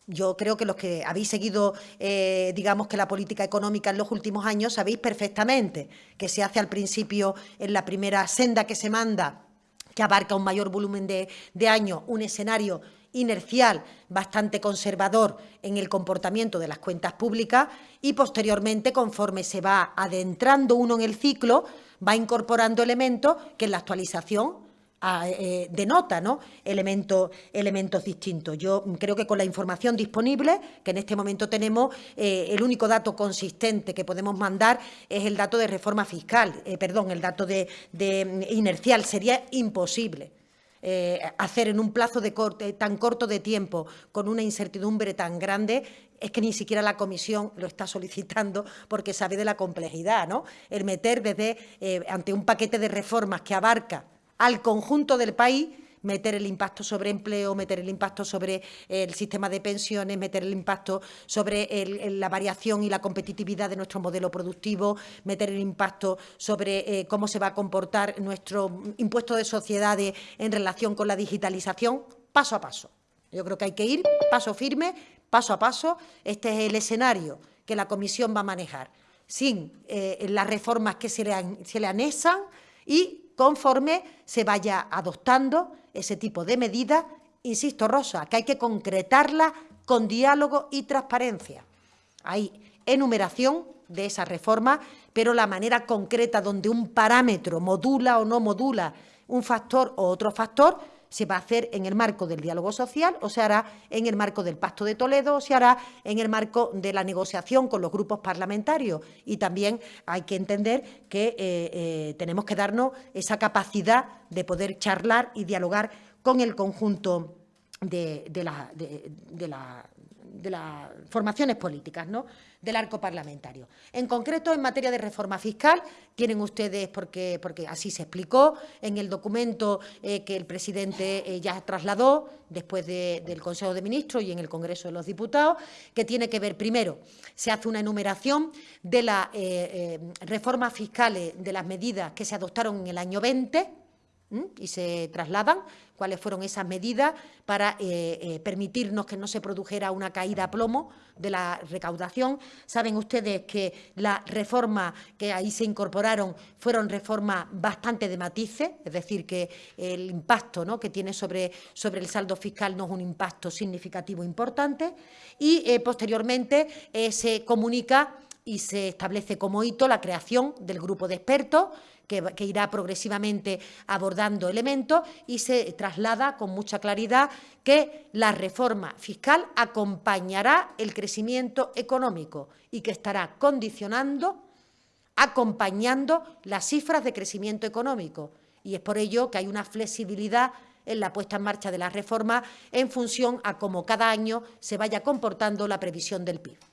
yo creo que los que habéis seguido, eh, digamos que la política económica en los últimos años, sabéis perfectamente que se hace al principio en la primera senda que se manda, que abarca un mayor volumen de, de años, un escenario inercial, bastante conservador en el comportamiento de las cuentas públicas y posteriormente, conforme se va adentrando uno en el ciclo, va incorporando elementos que en la actualización eh, denota ¿no? elementos, distintos. Yo creo que con la información disponible, que en este momento tenemos, eh, el único dato consistente que podemos mandar es el dato de reforma fiscal, eh, perdón, el dato de, inercial. Sería imposible. hacer en un plazo tan corto de tiempo, con una incertidumbre tan grande, es que ni siquiera la comisión lo está solicitando porque sabe de la complejidad, ¿no? El meter desde, ante un paquete de reformas que abarca al conjunto del país, meter el impacto sobre empleo, meter el impacto sobre el sistema de pensiones, meter el impacto sobre la variación y la competitividad de nuestro modelo productivo, meter el impacto sobre eh, cómo se va a comportar nuestro impuesto de sociedades en relación con la digitalización, paso a paso. Yo creo que hay que ir paso firme, paso a paso. Este es el escenario que la Comisión va a manejar, sin eh, las reformas que se le, se le anexan y conforme se vaya adoptando ese tipo de medidas, insisto, Rosa, que hay que concretarla con diálogo y transparencia. Hay enumeración de esa reforma, pero la manera concreta donde un parámetro modula o no modula un factor o otro factor, se va a hacer en el marco del diálogo social o se hará en el marco del Pacto de Toledo o se hará en el marco de la negociación con los grupos parlamentarios. Y también hay que entender que eh, eh, tenemos que darnos esa capacidad de poder charlar y dialogar con el conjunto de, de, de las formaciones políticas, ¿no? del arco parlamentario. En concreto, en materia de reforma fiscal, tienen ustedes, porque, porque así se explicó, en el documento eh, que el presidente eh, ya trasladó después del Consejo de Ministros y en el Congreso de los Diputados, que tiene que ver, primero, se hace una enumeración de las eh, reformas fiscales, de las medidas que se adoptaron en el año 20, y se trasladan cuáles fueron esas medidas para eh, eh, permitirnos que no se produjera una caída a plomo de la recaudación. Saben ustedes que las reformas que ahí se incorporaron fueron reformas bastante de matices, es decir, que el impacto ¿no? que tiene sobre, sobre el saldo fiscal no es un impacto significativo importante y eh, posteriormente se comunica y se establece como hito la creación del grupo de expertos que, irá progresivamente abordando elementos y se traslada con mucha claridad que la reforma fiscal acompañará el crecimiento económico y que estará condicionando, acompañando las cifras de crecimiento económico. Y es por ello que hay una flexibilidad en la puesta en marcha de la reforma en función a cómo cada año se vaya comportando la previsión del PIB.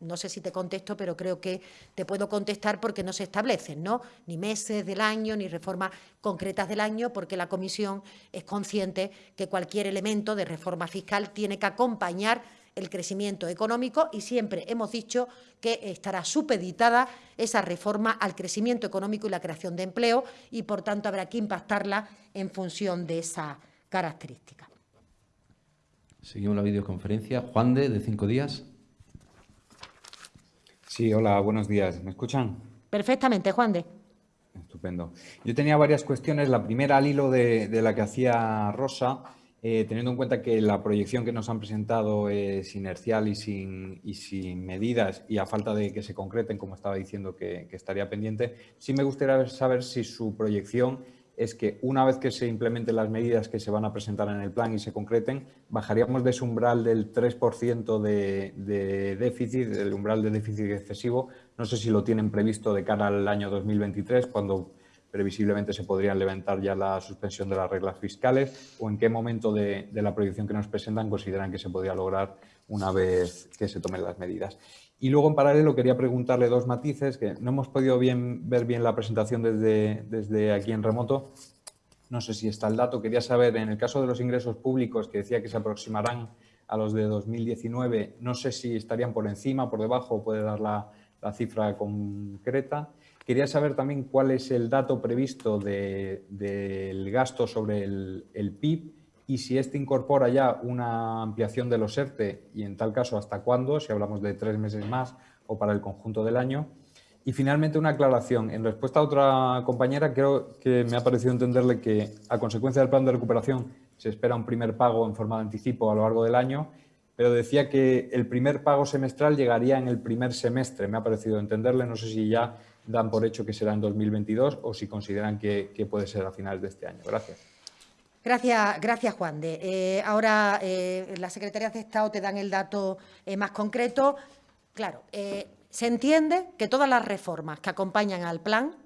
No sé si te contesto, pero creo que te puedo contestar porque no se establecen ¿no? ni meses del año ni reformas concretas del año, porque la Comisión es consciente que cualquier elemento de reforma fiscal tiene que acompañar el crecimiento económico y siempre hemos dicho que estará supeditada esa reforma al crecimiento económico y la creación de empleo y, por tanto, habrá que impactarla en función de esa característica. Seguimos la videoconferencia. Juan de, de cinco días. Sí, hola, buenos días. ¿Me escuchan? Perfectamente, Juan de. Estupendo. Yo tenía varias cuestiones. La primera al hilo de, la que hacía Rosa, eh, teniendo en cuenta que la proyección que nos han presentado es inercial y sin, y sin medidas y a falta de que se concreten, como estaba diciendo que, que estaría pendiente, sí me gustaría saber si su proyección es que una vez que se implementen las medidas que se van a presentar en el plan y se concreten, bajaríamos de ese umbral del 3% de, de, déficit, del umbral de déficit excesivo. No sé si lo tienen previsto de cara al año 2023, cuando previsiblemente se podrían levantar ya la suspensión de las reglas fiscales, o en qué momento de, de la proyección que nos presentan consideran que se podría lograr una vez que se tomen las medidas. Y luego, en paralelo, quería preguntarle dos matices, que no hemos podido ver bien la presentación desde, desde aquí en remoto. No sé si está el dato. Quería saber, en el caso de los ingresos públicos, que decía que se aproximarán a los de 2019, no sé si estarían por encima, por debajo, puede dar la, la cifra concreta. Quería saber también cuál es el dato previsto del de, gasto sobre el, el PIB y si este incorpora ya una ampliación de los ERTE y en tal caso hasta cuándo, si hablamos de tres meses más o para el conjunto del año. Y finalmente una aclaración. En respuesta a otra compañera, creo que me ha parecido entenderle que a consecuencia del plan de recuperación se espera un primer pago en forma de anticipo a lo largo del año, pero decía que el primer pago semestral llegaría en el primer semestre. Me ha parecido entenderle, no sé si ya dan por hecho que será en 2022 o si consideran que, que puede ser a finales de este año. Gracias. Gracias, gracias Juan de. Eh, ahora eh, las secretarías de Estado te dan el dato eh, más concreto. Claro, eh, se entiende que todas las reformas que acompañan al plan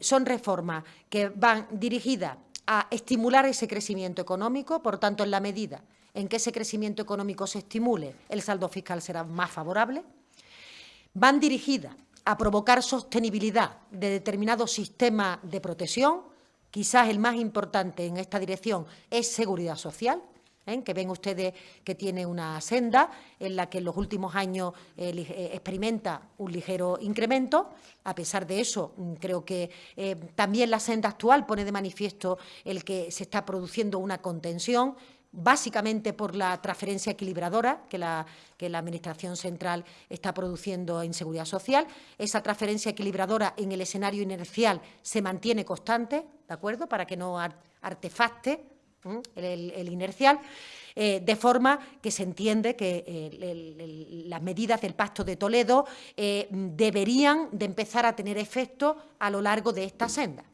son reformas que van dirigidas a estimular ese crecimiento económico, por tanto, en la medida en que ese crecimiento económico se estimule, el saldo fiscal será más favorable. Van dirigidas a provocar sostenibilidad de determinados sistemas de protección, quizás el más importante en esta dirección es seguridad social, ¿eh? que ven ustedes que tiene una senda en la que en los últimos años eh, eh, experimenta un ligero incremento. A pesar de eso, mm, creo que eh, también la senda actual pone de manifiesto el que se está produciendo una contención básicamente por la transferencia equilibradora que la, que la Administración central está produciendo en Seguridad Social. Esa transferencia equilibradora en el escenario inercial se mantiene constante, ¿de acuerdo?, para que no artefacte el, inercial, eh, de forma que se entiende que eh, las medidas del Pacto de Toledo eh, deberían de empezar a tener efecto a lo largo de esta senda,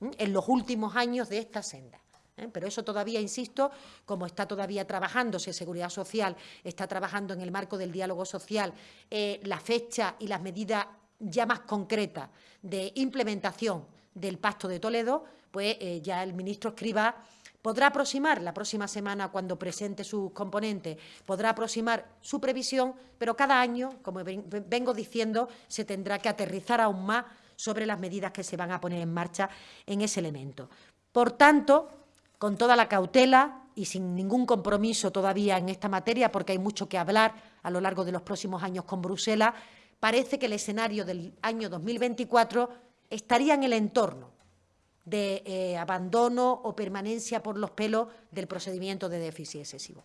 en los últimos años de esta senda. ¿Eh? Pero eso todavía, insisto, como está todavía trabajándose Seguridad Social, está trabajando en el marco del diálogo social, eh, la fecha y las medidas ya más concretas de implementación del Pacto de Toledo, pues eh, ya el ministro Escribá podrá aproximar la próxima semana cuando presente sus componentes, podrá aproximar su previsión, pero cada año, como vengo diciendo, se tendrá que aterrizar aún más sobre las medidas que se van a poner en marcha en ese elemento. Por tanto, con toda la cautela y sin ningún compromiso todavía en esta materia, porque hay mucho que hablar a lo largo de los próximos años con Bruselas, parece que el escenario del año 2024 estaría en el entorno de eh, abandono o permanencia por los pelos del procedimiento de déficit excesivo.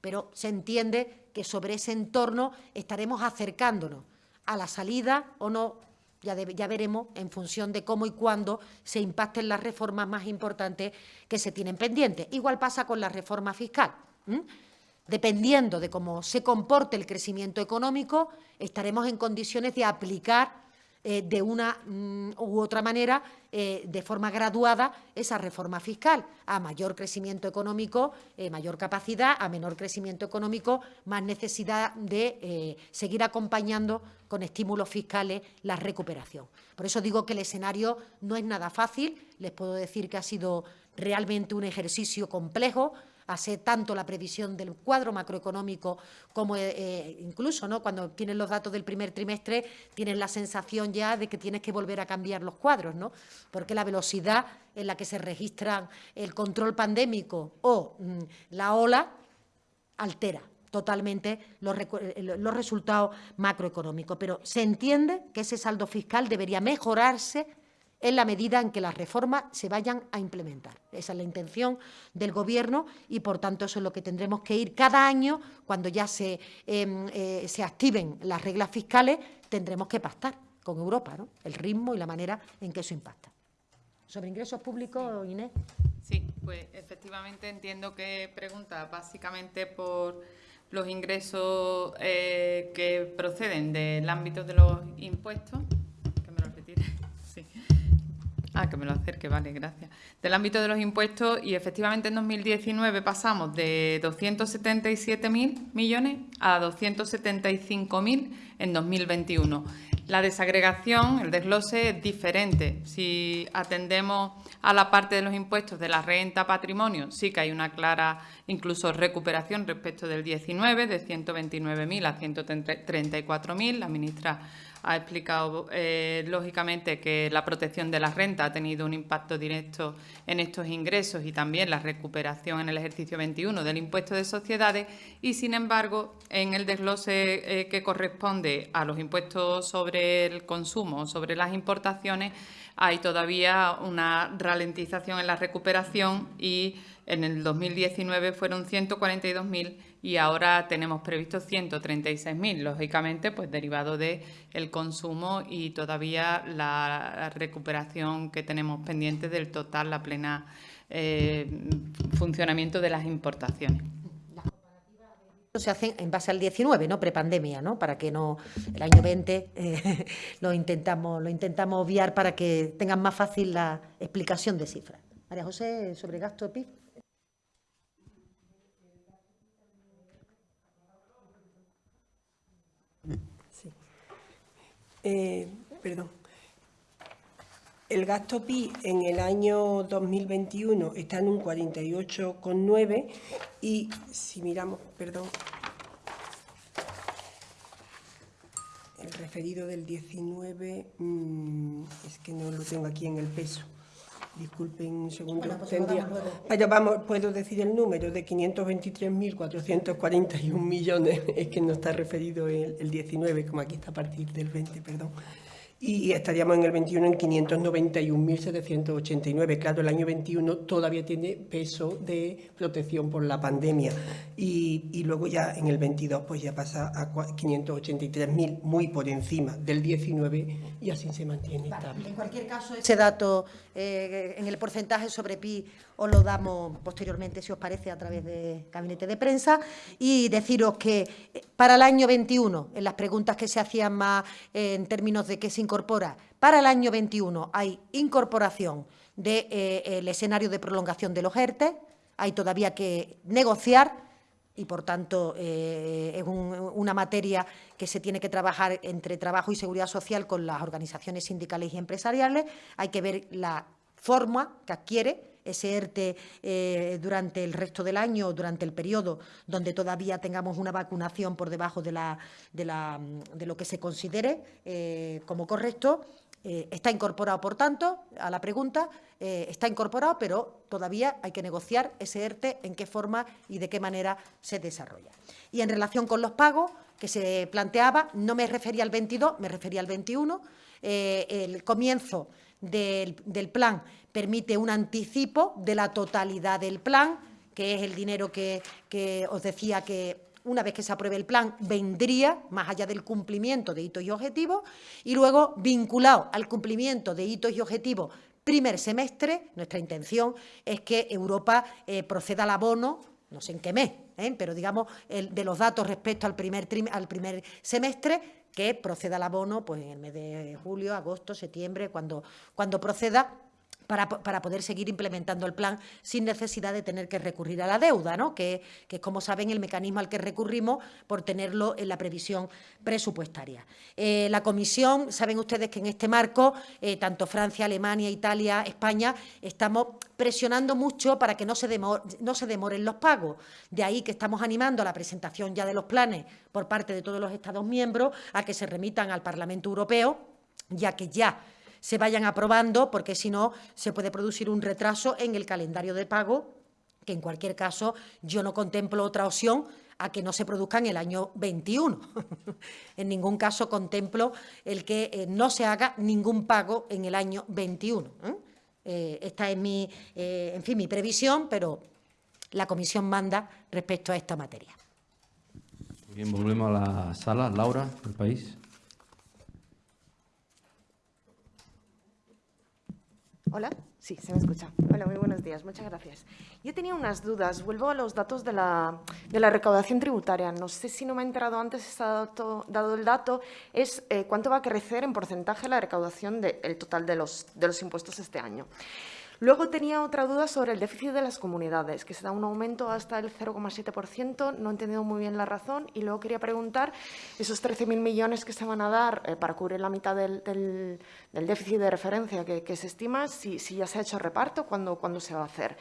Pero se entiende que sobre ese entorno estaremos acercándonos a la salida o no ya, veremos en función de cómo y cuándo se impacten las reformas más importantes que se tienen pendientes. Igual pasa con la reforma fiscal. Dependiendo de cómo se comporte el crecimiento económico, estaremos en condiciones de aplicar eh, de una mm, u otra manera, eh, de forma graduada, esa reforma fiscal. A mayor crecimiento económico, eh, mayor capacidad, a menor crecimiento económico, más necesidad de seguir acompañando con estímulos fiscales la recuperación. Por eso digo que el escenario no es nada fácil, les puedo decir que ha sido realmente un ejercicio complejo, hace tanto la previsión del cuadro macroeconómico como eh, eh, incluso ¿no? cuando tienes los datos del primer trimestre tienes la sensación ya de que tienes que volver a cambiar los cuadros, ¿no? porque la velocidad en la que se registran el control pandémico o mm, la ola altera totalmente los, eh, los resultados macroeconómicos. Pero se entiende que ese saldo fiscal debería mejorarse en la medida en que las reformas se vayan a implementar. Esa es la intención del Gobierno y, por tanto, eso es lo que tendremos que ir cada año, cuando ya se, em, eh, se activen las reglas fiscales, tendremos que pactar con Europa ¿no? el ritmo y la manera en que eso impacta. Sobre ingresos públicos, Inés. Sí, pues efectivamente entiendo que pregunta básicamente por los ingresos eh, que proceden del ámbito de los impuestos. Ah, que me lo acerque, vale, gracias. Del ámbito de los impuestos y efectivamente en 2019 pasamos de 277.000 millones a 275.000 en 2021. La desagregación, el desglose es diferente. Si atendemos a la parte de los impuestos de la renta patrimonio, sí que hay una clara incluso recuperación respecto del 19, de 129.000 a 134.000. La ministra ha explicado eh, lógicamente que la protección de la renta ha tenido un impacto directo en estos ingresos y también la recuperación en el ejercicio 21 del impuesto de sociedades y, sin embargo, en el desglose eh, que corresponde a los impuestos sobre el consumo, sobre las importaciones, hay todavía una ralentización en la recuperación y en el 2019 fueron 142.000 y ahora tenemos previsto 136.000, lógicamente pues derivado del el consumo y todavía la recuperación que tenemos pendiente del total, la plena eh, funcionamiento de las importaciones se hacen en base al 19, ¿no? Prepandemia, ¿no? Para que no el año 20 eh, lo intentamos lo intentamos obviar para que tengan más fácil la explicación de cifras. María José, sobre gasto PIB. Eh, perdón. El gasto PI en el año 2021 está en un 48,9 y si miramos, perdón, el referido del 19, mm, es que no lo tengo aquí en el peso. Disculpen un segundo. pues Pero vamos, puedo decir el número de 523.441 millones, es que no está referido el, el 19, como aquí está a partir del 20, perdón y estaríamos en el 21 en 591.789. Claro, el año 21 todavía tiene peso de protección por la pandemia y, y luego ya en el 22 pues ya pasa a 583.000, muy por encima del 19 y así se mantiene estable. En cualquier caso, ese dato eh, en el porcentaje sobre PI os lo damos posteriormente, si os parece, a través de gabinete de prensa y deciros que eh, para el año 21, en las preguntas que se hacían más eh, en términos de qué se incorpora, para el año 21 hay incorporación del de, escenario de prolongación de los ERTE, hay todavía que negociar y, por tanto, eh, es un, una materia que se tiene que trabajar entre Trabajo y Seguridad Social con las organizaciones sindicales y empresariales. Hay que ver la forma que adquiere ese ERTE eh, durante el resto del año o durante el periodo donde todavía tengamos una vacunación por debajo de, lo que se considere eh, como correcto eh, está incorporado, por tanto, a la pregunta, está incorporado, pero todavía hay que negociar ese ERTE, en qué forma y de qué manera se desarrolla. Y en relación con los pagos que se planteaba, no me refería al 22, me refería al 21. Eh, el comienzo del plan permite un anticipo de la totalidad del plan, que es el dinero que, os decía que una vez que se apruebe el plan, vendría, más allá del cumplimiento de hitos y objetivos, y luego, vinculado al cumplimiento de hitos y objetivos primer semestre, nuestra intención es que Europa eh, proceda al abono, no sé en qué mes, ¿eh? pero digamos, de los datos respecto al primer, al primer semestre, que proceda al abono pues, en el mes de julio, agosto, septiembre, cuando, cuando proceda para, para, poder seguir implementando el plan sin necesidad de tener que recurrir a la deuda, ¿no? que, que, es, como saben, el mecanismo al que recurrimos por tenerlo en la previsión presupuestaria. Eh, la Comisión, saben ustedes que en este marco, eh, tanto Francia, Alemania, Italia, España, estamos presionando mucho para que no se, demor, no se demoren los pagos. De ahí que estamos animando a la presentación ya de los planes por parte de todos los Estados miembros a que se remitan al Parlamento Europeo, ya que ya se vayan aprobando, porque si no se puede producir un retraso en el calendario de pago, que en cualquier caso yo no contemplo otra opción a que no se produzca en el año 21. en ningún caso contemplo el que eh, no se haga ningún pago en el año 21. ¿eh? Eh, esta es mi, en fin, mi previsión, pero la Comisión manda respecto a esta materia. Bien, volvemos a la sala. Laura, del país. Hola, sí, se me escucha. Hola, muy buenos días, muchas gracias. Yo tenía unas dudas, vuelvo a los datos de la, de la recaudación tributaria. No sé si no me he enterado antes, está dado, dado el dato, es eh, cuánto va a crecer en porcentaje la recaudación del total de los, de los impuestos este año. Luego tenía otra duda sobre el déficit de las comunidades, que se da un aumento hasta el 0,7%, no he entendido muy bien la razón, y luego quería preguntar esos 13.000 millones que se van a dar eh, para cubrir la mitad del, del, del déficit de referencia que, que se estima, si, si, ya se ha hecho reparto, ¿cuándo, cuándo se va a hacer?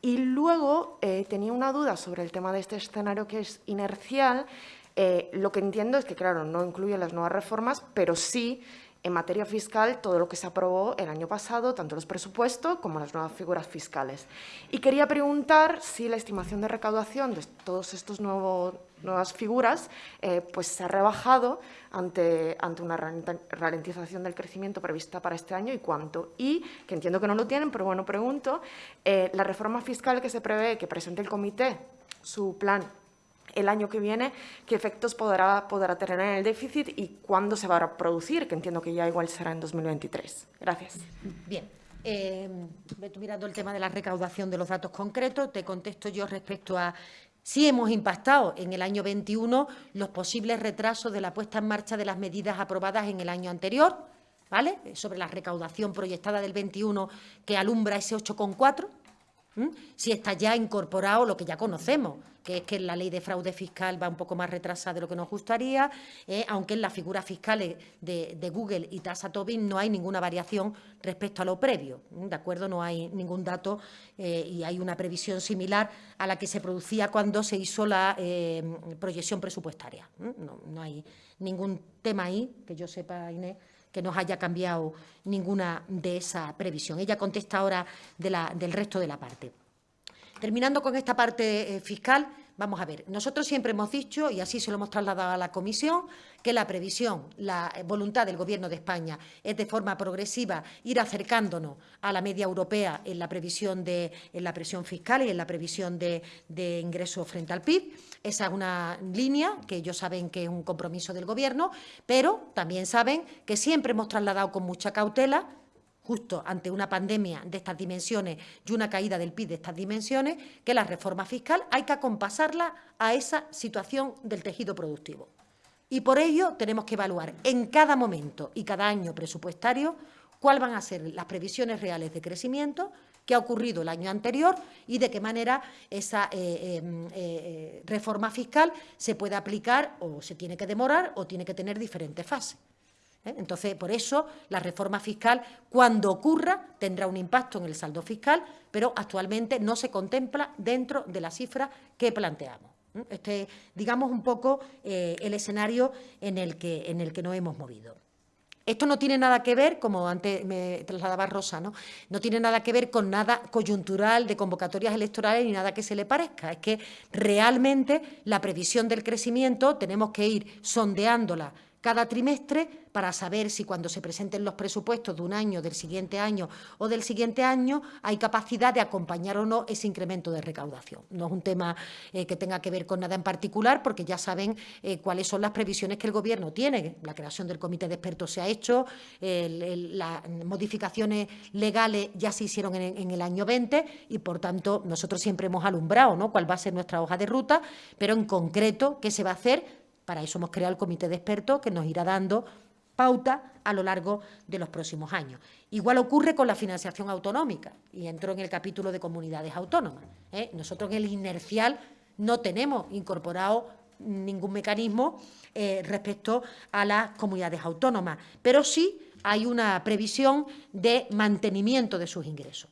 Y luego eh, tenía una duda sobre el tema de este escenario que es inercial. Eh, lo que entiendo es que, claro, no incluye las nuevas reformas, pero sí en materia fiscal todo lo que se aprobó el año pasado, tanto los presupuestos como las nuevas figuras fiscales. Y quería preguntar si la estimación de recaudación de todos estos nuevos, nuevas figuras eh, pues se ha rebajado ante, ante una ralentización del crecimiento prevista para este año y cuánto. Y, que entiendo que no lo tienen, pero bueno, pregunto, eh, la reforma fiscal que se prevé que presente el comité, su plan el año que viene, qué efectos podrá, tener en el déficit y cuándo se va a producir, que entiendo que ya igual será en 2023. Gracias. Bien. Eh, mirando el tema de la recaudación de los datos concretos, te contesto yo respecto a si hemos impactado en el año 21 los posibles retrasos de la puesta en marcha de las medidas aprobadas en el año anterior, ¿vale? Sobre la recaudación proyectada del 21 que alumbra ese 8,4, si está ya incorporado lo que ya conocemos, que es que la ley de fraude fiscal va un poco más retrasada de lo que nos gustaría, eh, aunque en las figuras fiscales de, Google y Tasa Tobin no hay ninguna variación respecto a lo previo, ¿de acuerdo? No hay ningún dato eh, y hay una previsión similar a la que se producía cuando se hizo la eh, proyección presupuestaria. No hay ningún tema ahí, que yo sepa, Inés, que nos haya cambiado ninguna de esa previsión. Ella contesta ahora del resto de la parte. Terminando con esta parte eh, fiscal, vamos a ver, nosotros siempre hemos dicho, y así se lo hemos trasladado a la Comisión, que la previsión, la voluntad del Gobierno de España es de forma progresiva ir acercándonos a la media europea en la previsión de en la presión fiscal y en la previsión de, de ingresos frente al PIB. Esa es una línea que ellos saben que es un compromiso del Gobierno, pero también saben que siempre hemos trasladado con mucha cautela justo ante una pandemia de estas dimensiones y una caída del PIB de estas dimensiones, que la reforma fiscal hay que acompasarla a esa situación del tejido productivo. Y por ello tenemos que evaluar en cada momento y cada año presupuestario cuáles van a ser las previsiones reales de crecimiento que ha ocurrido el año anterior y de qué manera esa eh, eh, eh, reforma fiscal se puede aplicar o se tiene que demorar o tiene que tener diferentes fases. ¿Eh? Entonces, por eso, la reforma fiscal, cuando ocurra, tendrá un impacto en el saldo fiscal, pero actualmente no se contempla dentro de la cifra que planteamos. ¿eh? Este es, digamos, un poco eh, el escenario en el, que, en el que nos hemos movido. Esto no tiene nada que ver, como antes me trasladaba Rosa, ¿no? no tiene nada que ver con nada coyuntural de convocatorias electorales ni nada que se le parezca. Es que realmente la previsión del crecimiento tenemos que ir sondeándola cada trimestre para saber si cuando se presenten los presupuestos de un año, del siguiente año o del siguiente año, hay capacidad de acompañar o no ese incremento de recaudación. No es un tema eh, que tenga que ver con nada en particular, porque ya saben eh, cuáles son las previsiones que el Gobierno tiene. La creación del comité de expertos se ha hecho, las modificaciones legales ya se hicieron en, en, el año 20 y, por tanto, nosotros siempre hemos alumbrado ¿no? cuál va a ser nuestra hoja de ruta, pero en concreto qué se va a hacer para eso hemos creado el comité de expertos que nos irá dando pauta a lo largo de los próximos años. Igual ocurre con la financiación autonómica, y entro en el capítulo de comunidades autónomas. ¿eh? Nosotros en el inercial no tenemos incorporado ningún mecanismo eh, respecto a las comunidades autónomas, pero sí hay una previsión de mantenimiento de sus ingresos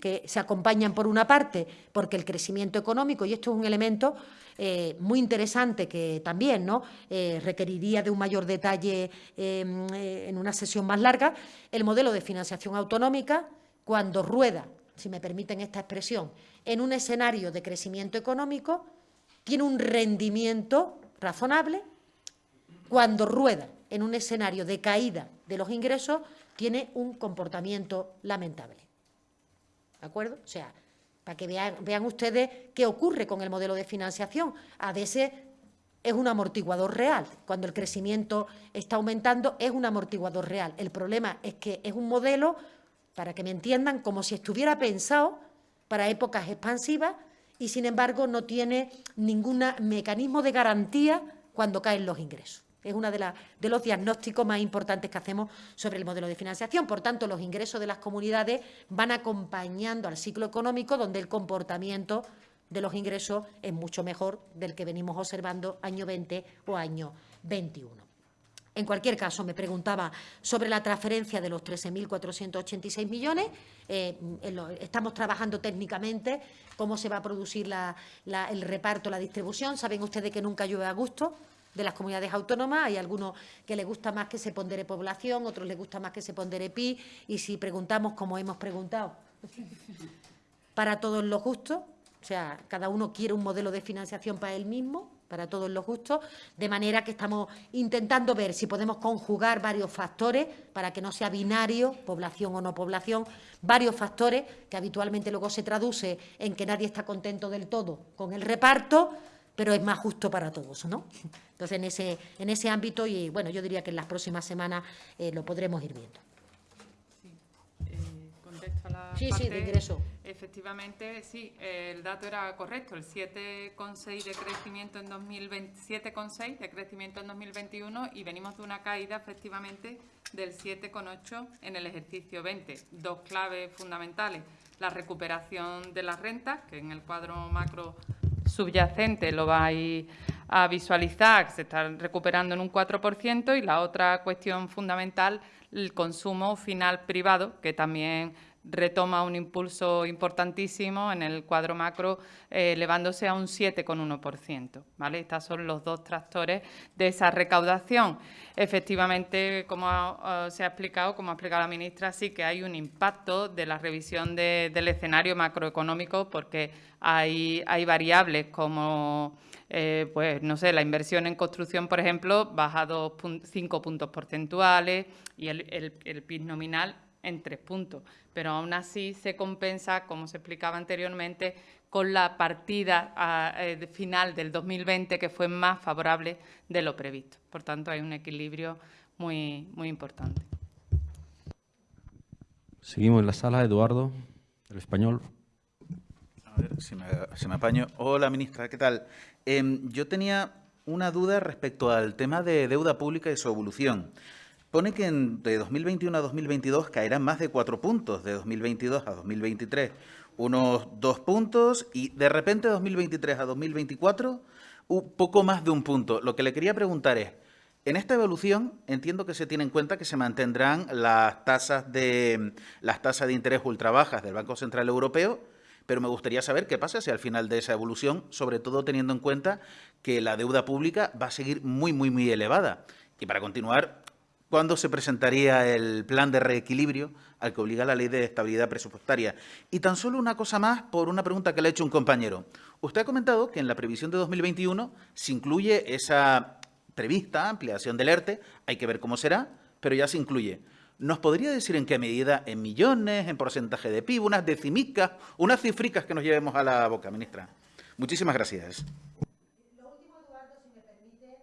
que se acompañan por una parte porque el crecimiento económico, y esto es un elemento eh, muy interesante que también ¿no? Eh, requeriría de un mayor detalle em, eh, en una sesión más larga, el modelo de financiación autonómica, cuando rueda, si me permiten esta expresión, en un escenario de crecimiento económico, tiene un rendimiento razonable, cuando rueda en un escenario de caída de los ingresos, tiene un comportamiento lamentable. ¿De acuerdo? O sea, para que vean, ustedes qué ocurre con el modelo de financiación. ADS es un amortiguador real. Cuando el crecimiento está aumentando, es un amortiguador real. El problema es que es un modelo, para que me entiendan, como si estuviera pensado para épocas expansivas y, sin embargo, no tiene ningún mecanismo de garantía cuando caen los ingresos. Es uno de, los diagnósticos más importantes que hacemos sobre el modelo de financiación. Por tanto, los ingresos de las comunidades van acompañando al ciclo económico, donde el comportamiento de los ingresos es mucho mejor del que venimos observando año 20 o año 21. En cualquier caso, me preguntaba sobre la transferencia de los 13.486 millones. Eh, estamos trabajando técnicamente cómo se va a producir el reparto, la distribución. Saben ustedes que nunca llueve a gusto de las comunidades autónomas. Hay algunos que les gusta más que se pondere población, otros les gusta más que se pondere PI. Y si preguntamos, como hemos preguntado, para todos los justos, o sea, cada uno quiere un modelo de financiación para él mismo, para todos los justos, de manera que estamos intentando ver si podemos conjugar varios factores para que no sea binario, población o no población, varios factores que habitualmente luego se traduce en que nadie está contento del todo con el reparto, pero es más justo para todos, ¿no? Entonces, en ese, en ese ámbito, y bueno, yo diría que en las próximas semanas eh, lo podremos ir viendo. Sí, eh, contesto a la sí, sí, de ingreso. Efectivamente, sí, el dato era correcto, el 7,6 de crecimiento en 2020, 7,6 de crecimiento en 2021 y venimos de una caída efectivamente del 7,8 en el ejercicio 20. Dos claves fundamentales, la recuperación de las rentas, que en el cuadro macro subyacente lo vais a visualizar, se está recuperando en un 4%, y la otra cuestión fundamental, el consumo final privado, que también retoma un impulso importantísimo en el cuadro macro, eh, elevándose a un 7,1%. ¿vale? Estos son los dos tractores de esa recaudación. Efectivamente, como se ha explicado, como ha explicado la ministra, sí que hay un impacto de la revisión del escenario macroeconómico porque hay, variables como... Eh, pues no sé, la inversión en construcción, por ejemplo, baja 5 puntos porcentuales y el, el, el PIB nominal en tres puntos, pero aún así se compensa, como se explicaba anteriormente, con la partida ah, eh, final del 2020 que fue más favorable de lo previsto. Por tanto, hay un equilibrio muy, muy importante. Seguimos en la sala, Eduardo, el español. A ver si me, apaño. Hola, ministra, ¿qué tal? Em, yo tenía una duda respecto al tema de deuda pública y su evolución pone que de 2021 a 2022 caerán más de cuatro puntos, de 2022 a 2023 unos dos puntos y de repente de 2023 a 2024 un poco más de un punto. Lo que le quería preguntar es, en esta evolución entiendo que se tiene en cuenta que se mantendrán las tasas de, las tasas de interés ultra bajas del Banco Central Europeo, pero me gustaría saber qué pasa si al final de esa evolución, sobre todo teniendo en cuenta que la deuda pública va a seguir muy, muy, muy elevada. Y para continuar, cuándo se presentaría el plan de reequilibrio al que obliga la ley de estabilidad presupuestaria. Y tan solo una cosa más por una pregunta que le ha hecho un compañero. Usted ha comentado que en la previsión de 2021 se incluye esa prevista ampliación del ERTE, hay que ver cómo será, pero ya se incluye. ¿Nos podría decir en qué medida, en millones, en porcentaje de PIB, unas decimicas, unas cifricas que nos llevemos a la boca, ministra? Muchísimas gracias. Lo último, Eduardo, si me permite,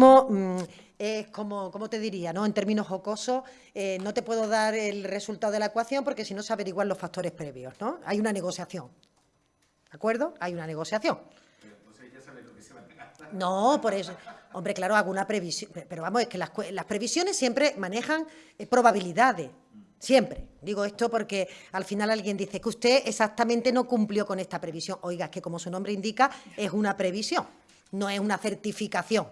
eh, es como, como te diría, ¿no? en términos jocosos, eh, no te puedo dar el resultado de la ecuación porque si no se averiguan los factores previos. ¿no? Hay una negociación. ¿De acuerdo? Hay una negociación. No, por eso. Hombre, claro, hago una previsión. Pero vamos, es que las, las previsiones siempre manejan eh, probabilidades. Siempre. Digo esto porque al final alguien dice que usted exactamente no cumplió con esta previsión. Oiga, es que como su nombre indica, es una previsión, no es una certificación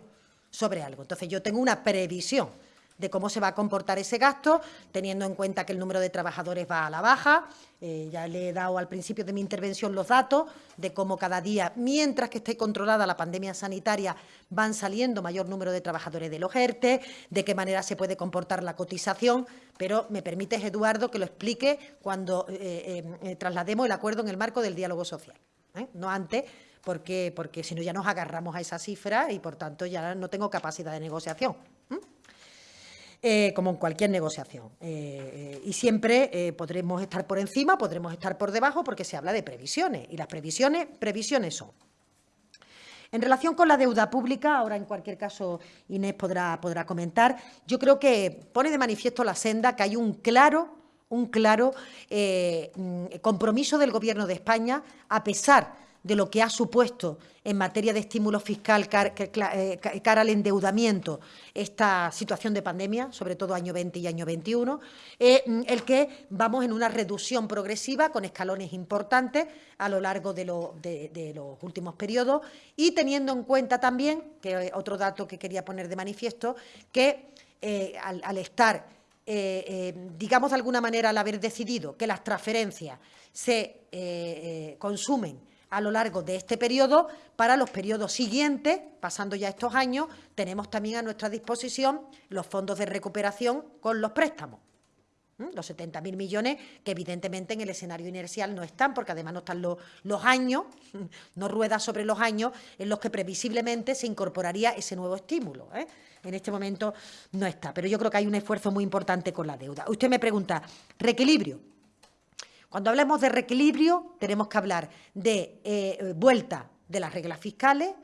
sobre algo. Entonces yo tengo una previsión de cómo se va a comportar ese gasto, teniendo en cuenta que el número de trabajadores va a la baja. Eh, ya le he dado al principio de mi intervención los datos de cómo cada día, mientras que esté controlada la pandemia sanitaria, van saliendo mayor número de trabajadores de los ERTE, de qué manera se puede comportar la cotización, pero me permites, Eduardo, que lo explique cuando eh, eh, traslademos el acuerdo en el marco del diálogo social, no antes, porque, porque si no ya nos agarramos a esa cifra y, por tanto, ya no tengo capacidad de negociación. Eh, como en cualquier negociación. Eh, eh, y siempre podremos estar por encima, podremos estar por debajo, porque se habla de previsiones. Y las previsiones, previsiones son. En relación con la deuda pública, ahora en cualquier caso Inés podrá, podrá comentar, yo creo que pone de manifiesto la senda que hay un claro, un claro mm, compromiso del Gobierno de España, a pesar de lo que ha supuesto en materia de estímulo fiscal eh, cara al endeudamiento esta situación de pandemia, sobre todo año 20 y año 21, eh, el que vamos en una reducción progresiva con escalones importantes a lo largo de, los últimos periodos y teniendo en cuenta también, que otro dato que quería poner de manifiesto, que eh, al, estar digamos de alguna manera, al haber decidido que las transferencias se consumen a lo largo de este periodo. Para los periodos siguientes, pasando ya estos años, tenemos también a nuestra disposición los fondos de recuperación con los préstamos. Los 70.000 millones que evidentemente en el escenario inercial no están, porque además no están los, los años, no rueda sobre los años en los que previsiblemente se incorporaría ese nuevo estímulo. ¿eh? En este momento no está, pero yo creo que hay un esfuerzo muy importante con la deuda. Usted me pregunta, reequilibrio. Cuando hablemos de reequilibrio, tenemos que hablar de eh, vuelta de las reglas fiscales,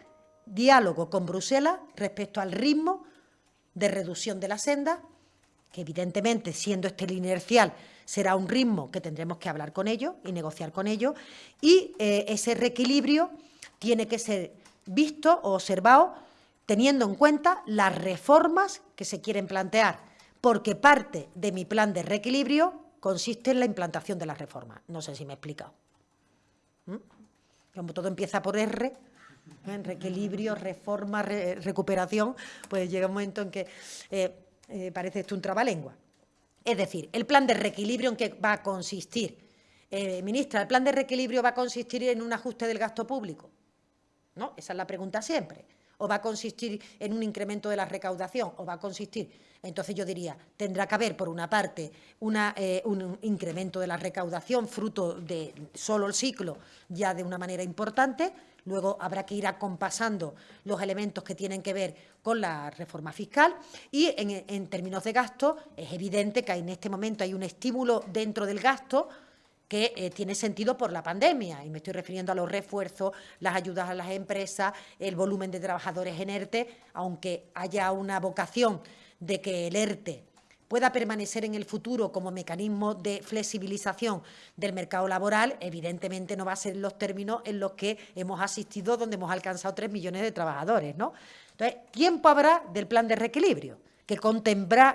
diálogo con Bruselas respecto al ritmo de reducción de la senda, que evidentemente, siendo este el inercial, será un ritmo que tendremos que hablar con ellos y negociar con ellos, y eh, ese reequilibrio tiene que ser visto o observado teniendo en cuenta las reformas que se quieren plantear, porque parte de mi plan de reequilibrio consiste en la implantación de la reforma. No sé si me he explicado. ¿Mm? Como todo empieza por R, en reequilibrio, reforma, recuperación, pues llega un momento en que eh, eh, parece esto un trabalengua. Es decir, el plan de reequilibrio en qué va a consistir. Eh, ministra, ¿el plan de reequilibrio va a consistir en un ajuste del gasto público? ¿No? Esa es la pregunta siempre. ¿O va a consistir en un incremento de la recaudación? ¿O va a consistir entonces yo diría, tendrá que haber, por una parte, eh, un incremento de la recaudación fruto de solo el ciclo ya de una manera importante, luego habrá que ir acompasando los elementos que tienen que ver con la reforma fiscal y en, términos de gasto es evidente que en este momento hay un estímulo dentro del gasto que eh, tiene sentido por la pandemia, y me estoy refiriendo a los refuerzos, las ayudas a las empresas, el volumen de trabajadores en ERTE, aunque haya una vocación de que el ERTE pueda permanecer en el futuro como mecanismo de flexibilización del mercado laboral, evidentemente no va a ser los términos en los que hemos asistido, donde hemos alcanzado tres millones de trabajadores. ¿no? Entonces, tiempo habrá del plan de reequilibrio, que,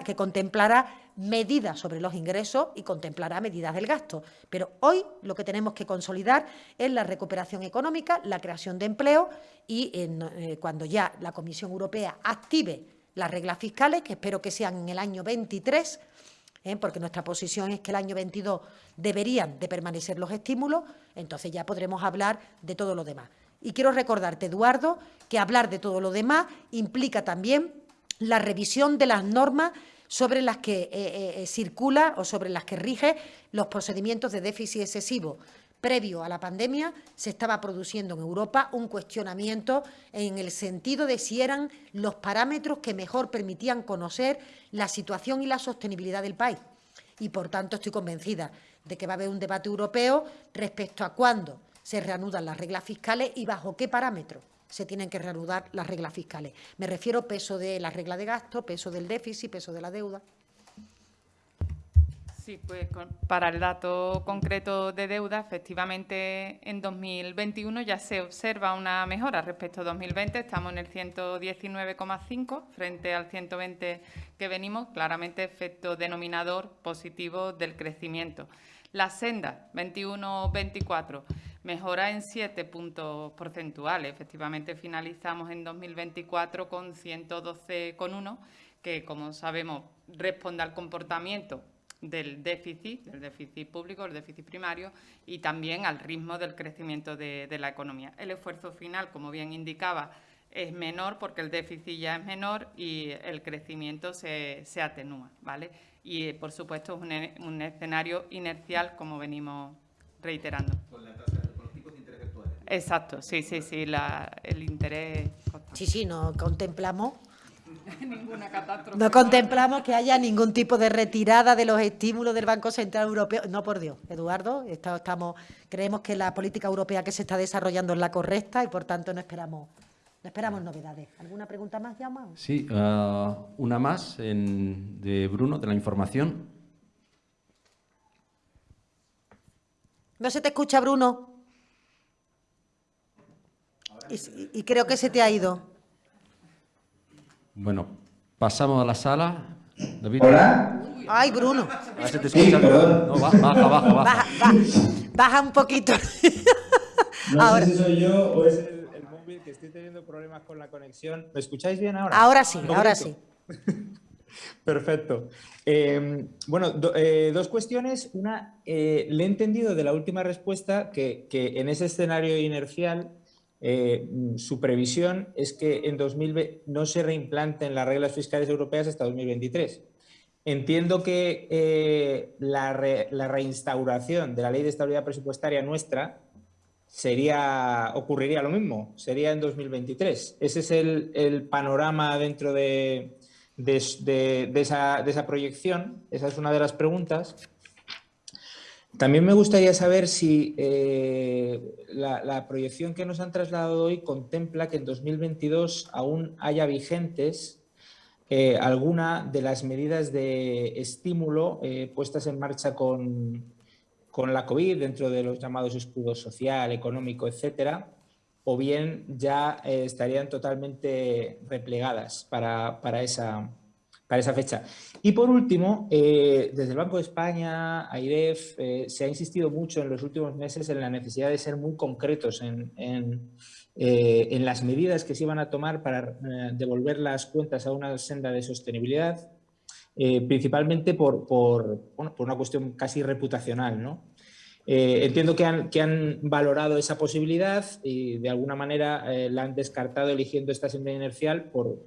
que contemplará medidas sobre los ingresos y contemplará medidas del gasto. Pero hoy lo que tenemos que consolidar es la recuperación económica, la creación de empleo y eh, cuando ya la Comisión Europea active las reglas fiscales, que espero que sean en el año 23, ¿eh? porque nuestra posición es que el año 22 deberían de permanecer los estímulos, entonces ya podremos hablar de todo lo demás. Y quiero recordarte, Eduardo, que hablar de todo lo demás implica también la revisión de las normas sobre las que eh, eh, circula o sobre las que rige los procedimientos de déficit excesivo previo a la pandemia, se estaba produciendo en Europa un cuestionamiento en el sentido de si eran los parámetros que mejor permitían conocer la situación y la sostenibilidad del país. Y, por tanto, estoy convencida de que va a haber un debate europeo respecto a cuándo se reanudan las reglas fiscales y bajo qué parámetros se tienen que reanudar las reglas fiscales. Me refiero peso de la regla de gasto, peso del déficit, peso de la deuda. Sí, pues para el dato concreto de deuda, efectivamente en 2021 ya se observa una mejora respecto a 2020. Estamos en el 119,5 frente al 120 que venimos, claramente efecto denominador positivo del crecimiento. La senda 21-24 mejora en 7 puntos porcentuales. Efectivamente finalizamos en 2024 con 112,1 que como sabemos responde al comportamiento del déficit, del déficit público, el déficit primario y también al ritmo del crecimiento de, la economía. El esfuerzo final, como bien indicaba, es menor porque el déficit ya es menor y el crecimiento se, atenúa, ¿vale? Y, por supuesto, es un, un, escenario inercial, como venimos reiterando. Exacto, sí, sí, sí, el interés... Sí, sí, no contemplamos ninguna catástrofe. No contemplamos que haya ningún tipo de retirada de los estímulos del Banco Central Europeo. No, por Dios, Eduardo, estamos, creemos que la política europea que se está desarrollando es la correcta y, por tanto, no esperamos, no esperamos novedades. ¿Alguna pregunta más, Jaume? Sí, uh, una más de Bruno, de la información. No se te escucha, Bruno. Y creo que se te ha ido. Bueno, pasamos a la sala. David. Hola. Ay, Bruno. A se te escucha. no, baja, baja, baja. Baja, baja, un poquito. no ahora. sé si soy yo o es el, móvil que estoy teniendo problemas con la conexión. ¿Me escucháis bien ahora? Ahora sí, ahora sí. Perfecto. Eh, bueno, eh, dos cuestiones. Una, eh, le he entendido de la última respuesta que, que en ese escenario inercial eh, su previsión es que en 2020 no se reimplanten las reglas fiscales europeas hasta 2023. Entiendo que eh, la, reinstauración de la ley de estabilidad presupuestaria nuestra sería, ocurriría lo mismo, sería en 2023. Ese es el, panorama dentro de esa proyección, esa es una de las preguntas. También me gustaría saber si eh, la, proyección que nos han trasladado hoy contempla que en 2022 aún haya vigentes eh, alguna de las medidas de estímulo eh, puestas en marcha con, la COVID dentro de los llamados escudos social, económico, etcétera, o bien ya estarían totalmente replegadas para, para esa, para esa fecha. Y por último, eh, desde el Banco de España, AIREF, eh, se ha insistido mucho en los últimos meses en la necesidad de ser muy concretos en, eh, las medidas que se iban a tomar para devolver las cuentas a una senda de sostenibilidad, principalmente por, una cuestión casi reputacional. entiendo que han, que han, valorado esa posibilidad y de alguna manera la han descartado eligiendo esta senda inercial por,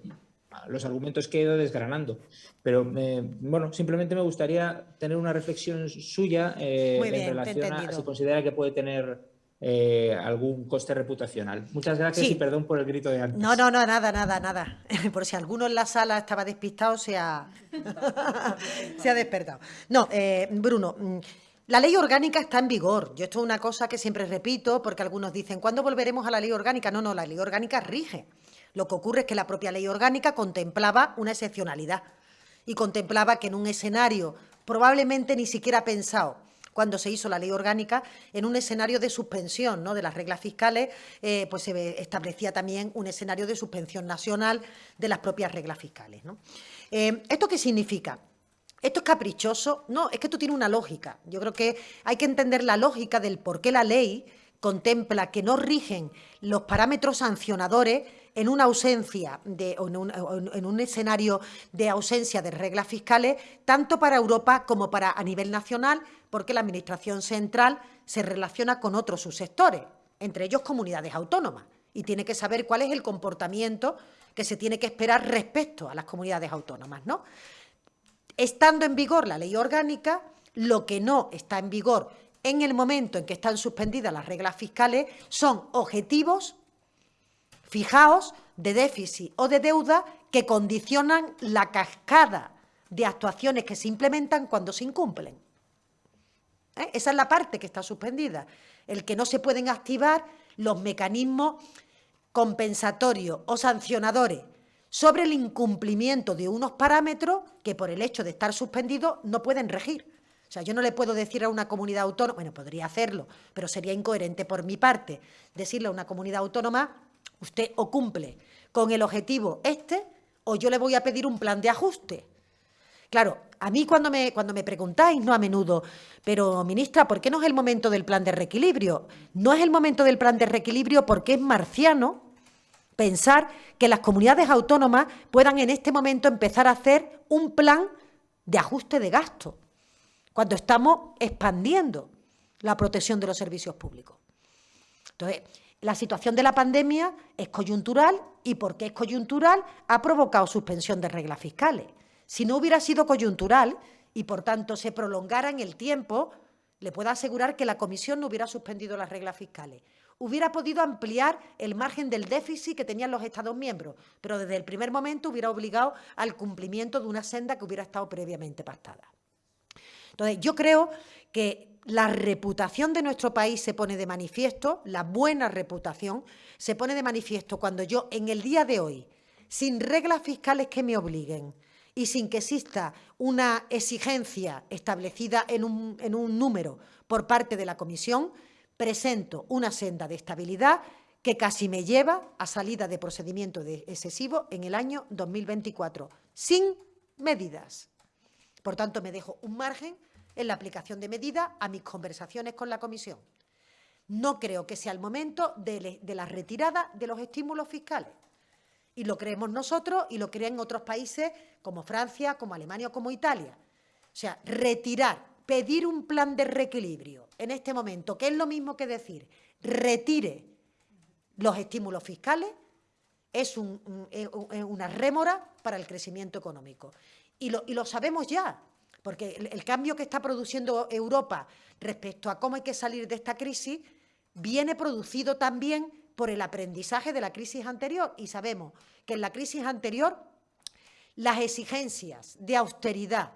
los argumentos que he ido desgranando. Pero eh, bueno, simplemente me gustaría tener una reflexión suya eh, en relación a si considera que puede tener eh, algún coste reputacional. Muchas gracias y perdón por el grito de antes. No, no, no, nada, nada, nada. Por si alguno en la sala estaba despistado, se ha, se ha despertado. No, Bruno, mm, la ley orgánica está en vigor. Yo esto es una cosa que siempre repito porque algunos dicen, ¿cuándo volveremos a la ley orgánica? No, no, la ley orgánica rige. Lo que ocurre es que la propia ley orgánica contemplaba una excepcionalidad y contemplaba que en un escenario probablemente ni siquiera pensado cuando se hizo la ley orgánica, en un escenario de suspensión ¿no? de las reglas fiscales, eh, pues se establecía también un escenario de suspensión nacional de las propias reglas fiscales. Eh, ¿Esto qué significa? ¿Esto es caprichoso? No, es que esto tiene una lógica. Yo creo que hay que entender la lógica del por qué la ley contempla que no rigen los parámetros sancionadores en una ausencia de, en, un, escenario de ausencia de reglas fiscales, tanto para Europa como para a nivel nacional, porque la Administración central se relaciona con otros subsectores, entre ellos comunidades autónomas, y tiene que saber cuál es el comportamiento que se tiene que esperar respecto a las comunidades autónomas. ¿no? Estando en vigor la ley orgánica, lo que no está en vigor en el momento en que están suspendidas las reglas fiscales son objetivos fijaos de déficit o de deuda que condicionan la cascada de actuaciones que se implementan cuando se incumplen. ¿Eh? Esa es la parte que está suspendida, el que no se pueden activar los mecanismos compensatorios o sancionadores sobre el incumplimiento de unos parámetros que por el hecho de estar suspendidos no pueden regir O sea, yo no le puedo decir a una comunidad autónoma, bueno, podría hacerlo, pero sería incoherente por mi parte decirle a una comunidad autónoma, usted o cumple con el objetivo este o yo le voy a pedir un plan de ajuste. Claro, a mí cuando me, cuando me preguntáis, no a menudo, pero ministra, ¿por qué no es el momento del plan de reequilibrio? No es el momento del plan de reequilibrio porque es marciano pensar que las comunidades autónomas puedan en este momento empezar a hacer un plan de ajuste de gasto cuando estamos expandiendo la protección de los servicios públicos. Entonces, la situación de la pandemia es coyuntural y porque es coyuntural ha provocado suspensión de reglas fiscales. Si no hubiera sido coyuntural y, por tanto, se prolongara en el tiempo, le puedo asegurar que la Comisión no hubiera suspendido las reglas fiscales. Hubiera podido ampliar el margen del déficit que tenían los Estados miembros, pero desde el primer momento hubiera obligado al cumplimiento de una senda que hubiera estado previamente pactada. Entonces, yo creo que la reputación de nuestro país se pone de manifiesto, la buena reputación se pone de manifiesto cuando yo en el día de hoy, sin reglas fiscales que me obliguen y sin que exista una exigencia establecida en un, número por parte de la Comisión, presento una senda de estabilidad que casi me lleva a salida de procedimiento de excesivo en el año 2024, sin medidas. Por tanto, me dejo un margen en la aplicación de medidas a mis conversaciones con la Comisión. No creo que sea el momento de, la retirada de los estímulos fiscales. Y lo creemos nosotros y lo creen otros países como Francia, como Alemania o como Italia. O sea, retirar, pedir un plan de reequilibrio en este momento, que es lo mismo que decir retire los estímulos fiscales, es una rémora para el crecimiento económico. y lo sabemos ya. Porque el, cambio que está produciendo Europa respecto a cómo hay que salir de esta crisis viene producido también por el aprendizaje de la crisis anterior. Y sabemos que en la crisis anterior las exigencias de austeridad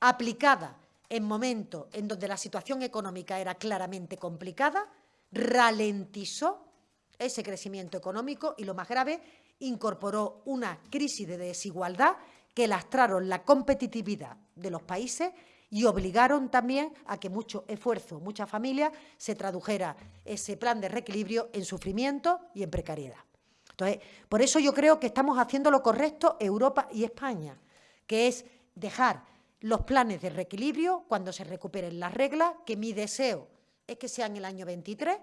aplicadas en momentos en donde la situación económica era claramente complicada, ralentizó ese crecimiento económico y, lo más grave, incorporó una crisis de desigualdad que lastraron la competitividad de los países y obligaron también a que mucho esfuerzo, muchas familias, se tradujera ese plan de reequilibrio en sufrimiento y en precariedad. Entonces, por eso yo creo que estamos haciendo lo correcto Europa y España, que es dejar los planes de reequilibrio cuando se recuperen las reglas, que mi deseo es que sean el año 23,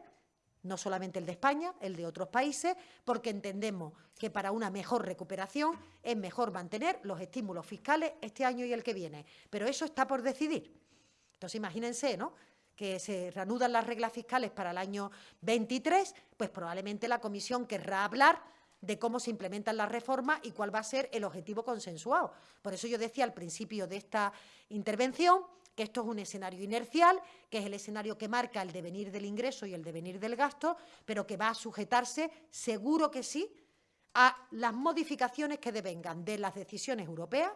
no solamente el de España, el de otros países, porque entendemos que para una mejor recuperación es mejor mantener los estímulos fiscales este año y el que viene. Pero eso está por decidir. Entonces, imagínense, ¿no?, que se reanudan las reglas fiscales para el año 23, pues probablemente la Comisión querrá hablar de cómo se implementan las reformas y cuál va a ser el objetivo consensuado. Por eso yo decía al principio de esta intervención que esto es un escenario inercial, que es el escenario que marca el devenir del ingreso y el devenir del gasto, pero que va a sujetarse, seguro que sí, a las modificaciones que devengan de las decisiones europeas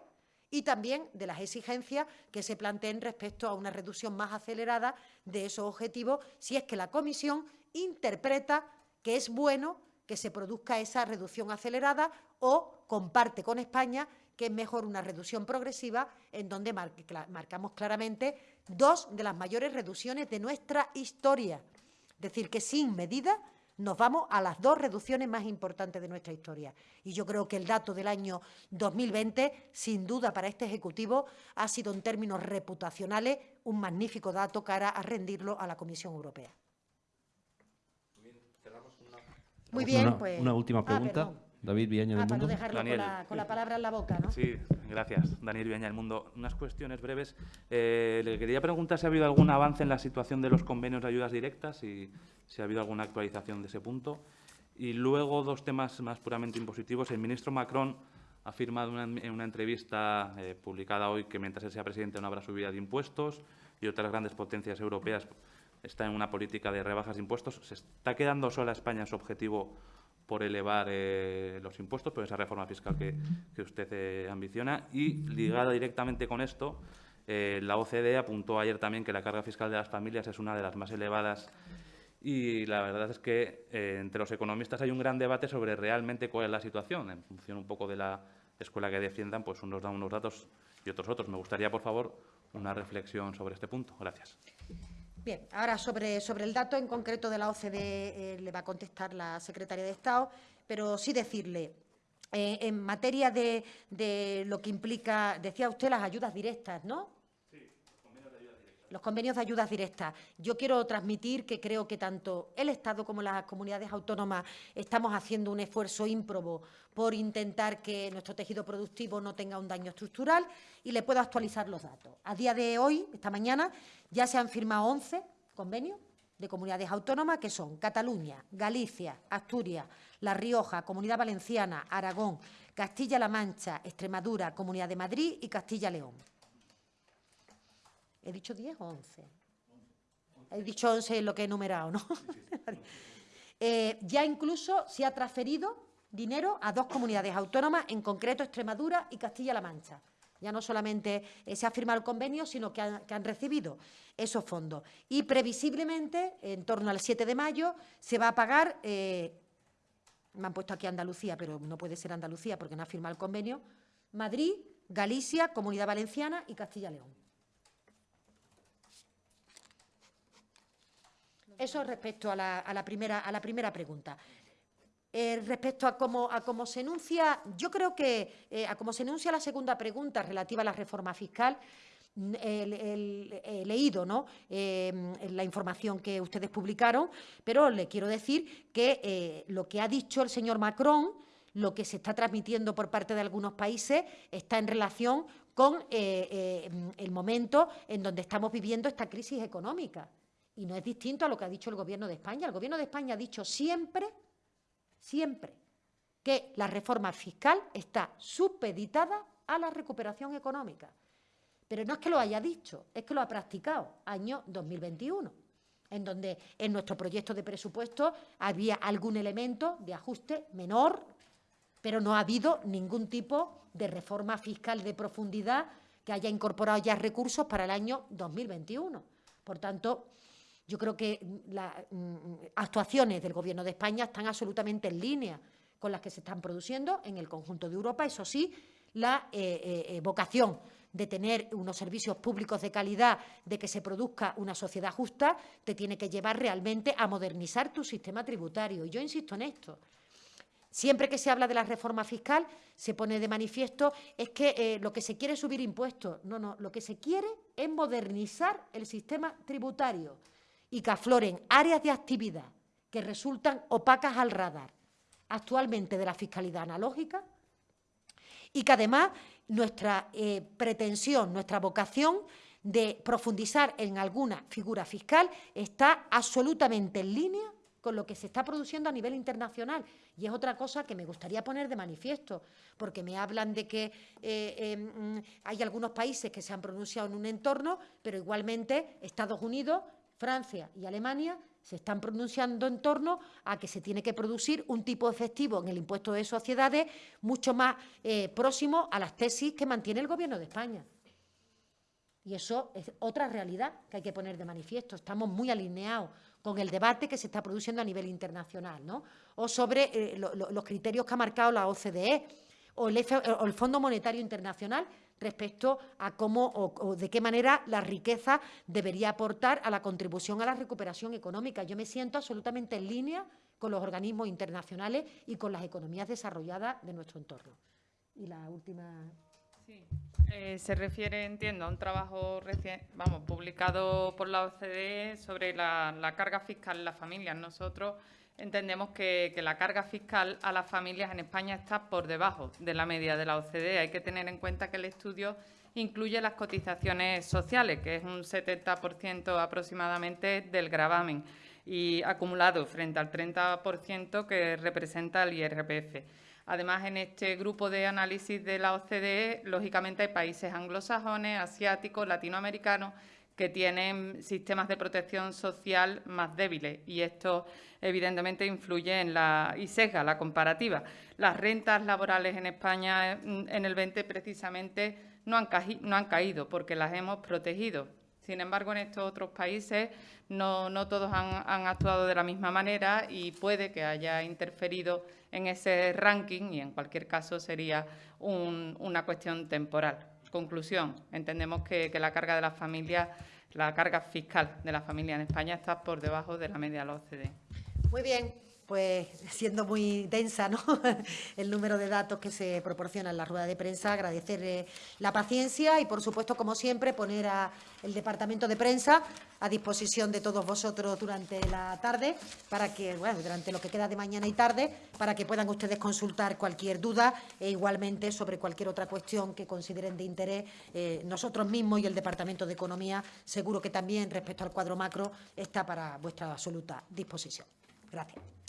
y también de las exigencias que se planteen respecto a una reducción más acelerada de esos objetivos, si es que la Comisión interpreta que es bueno que se produzca esa reducción acelerada o comparte con España que es mejor una reducción progresiva en donde marcamos claramente dos de las mayores reducciones de nuestra historia. Es decir, que sin medida nos vamos a las dos reducciones más importantes de nuestra historia. Y yo creo que el dato del año 2020, sin duda para este Ejecutivo, ha sido en términos reputacionales un magnífico dato cara a rendirlo a la Comisión Europea. Muy bien, pues... Una última ah, pregunta. David Viaña del ah, Mundo. dejarlo con, la, palabra en la boca, ¿no? Sí, gracias. Daniel Viaña del Mundo. Unas cuestiones breves. Eh, le quería preguntar si ha habido algún avance en la situación de los convenios de ayudas directas y si ha habido alguna actualización de ese punto. Y luego dos temas más puramente impositivos. El ministro Macron ha afirmado en una entrevista eh, publicada hoy que mientras él sea presidente no habrá subida de impuestos y otras grandes potencias europeas están en una política de rebajas de impuestos. ¿Se está quedando sola España en su objetivo por elevar eh, los impuestos, por esa reforma fiscal que, usted eh, ambiciona. Y ligada directamente con esto, eh, la OCDE apuntó ayer también que la carga fiscal de las familias es una de las más elevadas y la verdad es que entre los economistas hay un gran debate sobre realmente cuál es la situación. En función un poco de la escuela que defiendan, pues unos dan unos datos y otros otros. Me gustaría, por favor, una reflexión sobre este punto. Gracias. Bien, ahora sobre, sobre el dato en concreto de la OCDE eh, le va a contestar la secretaria de Estado, pero sí decirle, eh, en materia de, de lo que implica, decía usted, las ayudas directas, ¿no? Los convenios de ayudas directas. Yo quiero transmitir que creo que tanto el Estado como las comunidades autónomas estamos haciendo un esfuerzo ímprobo por intentar que nuestro tejido productivo no tenga un daño estructural y le puedo actualizar los datos. A día de hoy, esta mañana, ya se han firmado 11 convenios de comunidades autónomas que son Cataluña, Galicia, Asturias, La Rioja, Comunidad Valenciana, Aragón, Castilla-La Mancha, Extremadura, Comunidad de Madrid y Castilla-León. ¿He dicho 10 o 11? He dicho 11 en lo que he numerado, ¿no? Eh, ya incluso se ha transferido dinero a dos comunidades autónomas, en concreto Extremadura y Castilla-La Mancha. Ya no solamente eh, se ha firmado el convenio, sino que han, recibido esos fondos. Y previsiblemente, en torno al 7 de mayo, se va a pagar, eh, me han puesto aquí Andalucía, pero no puede ser Andalucía porque no ha firmado el convenio, Madrid, Galicia, Comunidad Valenciana y Castilla-León. Eso respecto a la, primera, a la primera pregunta. Eh, respecto a cómo, a cómo se enuncia, yo creo que eh, a cómo se enuncia la segunda pregunta relativa a la reforma fiscal, he leído ¿no? Eh, la información que ustedes publicaron, pero le quiero decir que lo que ha dicho el señor Macron, lo que se está transmitiendo por parte de algunos países, está en relación con el momento en donde estamos viviendo esta crisis económica. Y no es distinto a lo que ha dicho el Gobierno de España. El Gobierno de España ha dicho siempre, siempre, que la reforma fiscal está supeditada a la recuperación económica. Pero no es que lo haya dicho, es que lo ha practicado, año 2021, en donde en nuestro proyecto de presupuesto había algún elemento de ajuste menor, pero no ha habido ningún tipo de reforma fiscal de profundidad que haya incorporado ya recursos para el año 2021. Por tanto, yo creo que las mm, actuaciones del Gobierno de España están absolutamente en línea con las que se están produciendo en el conjunto de Europa. Eso sí, la eh, eh, eh, vocación de tener unos servicios públicos de calidad, de que se produzca una sociedad justa, te tiene que llevar realmente a modernizar tu sistema tributario. Y yo insisto en esto. Siempre que se habla de la reforma fiscal, se pone de manifiesto es que lo que se quiere es subir impuestos. No, no, lo que se quiere es modernizar el sistema tributario y que afloren áreas de actividad que resultan opacas al radar actualmente de la fiscalidad analógica y que además nuestra eh, pretensión, nuestra vocación de profundizar en alguna figura fiscal está absolutamente en línea con lo que se está produciendo a nivel internacional. Y es otra cosa que me gustaría poner de manifiesto, porque me hablan de que eh, em, hay algunos países que se han pronunciado en un entorno, pero igualmente Estados Unidos Francia y Alemania se están pronunciando en torno a que se tiene que producir un tipo efectivo en el impuesto de sociedades mucho más eh, próximo a las tesis que mantiene el Gobierno de España. Y eso es otra realidad que hay que poner de manifiesto. Estamos muy alineados con el debate que se está produciendo a nivel internacional, ¿no? O sobre eh, los criterios que ha marcado la OCDE o el Fondo Monetario Internacional respecto a cómo o, de qué manera la riqueza debería aportar a la contribución a la recuperación económica. Yo me siento absolutamente en línea con los organismos internacionales y con las economías desarrolladas de nuestro entorno. Y la última... Sí, eh, se refiere, entiendo, a un trabajo recién, vamos, publicado por la OCDE sobre la, la carga fiscal en las familias. Nosotros entendemos que, la carga fiscal a las familias en España está por debajo de la media de la OCDE. Hay que tener en cuenta que el estudio incluye las cotizaciones sociales, que es un 70% aproximadamente del gravamen y acumulado frente al 30% que representa el IRPF. Además, en este grupo de análisis de la OCDE, lógicamente hay países anglosajones, asiáticos, latinoamericanos que tienen sistemas de protección social más débiles y esto evidentemente influye en la y sesga la comparativa. Las rentas laborales en España mm, en el 20 precisamente no han, no han caído porque las hemos protegido. Sin embargo, en estos otros países no, todos han, actuado de la misma manera y puede que haya interferido en ese ranking y en cualquier caso sería una cuestión temporal. Conclusión, entendemos que, la carga de las familias, la carga fiscal de la familia en España está por debajo de la media de la OCDE. Muy bien, pues siendo muy densa el número de datos que se proporciona en la rueda de prensa, agradecer la paciencia y, por supuesto, como siempre, poner a el Departamento de Prensa a disposición de todos vosotros durante la tarde, para que, bueno, durante lo que queda de mañana y tarde, para que puedan ustedes consultar cualquier duda e igualmente sobre cualquier otra cuestión que consideren de interés. Eh, nosotros mismos y el Departamento de Economía, seguro que también respecto al cuadro macro, está para vuestra absoluta disposición. Gracias.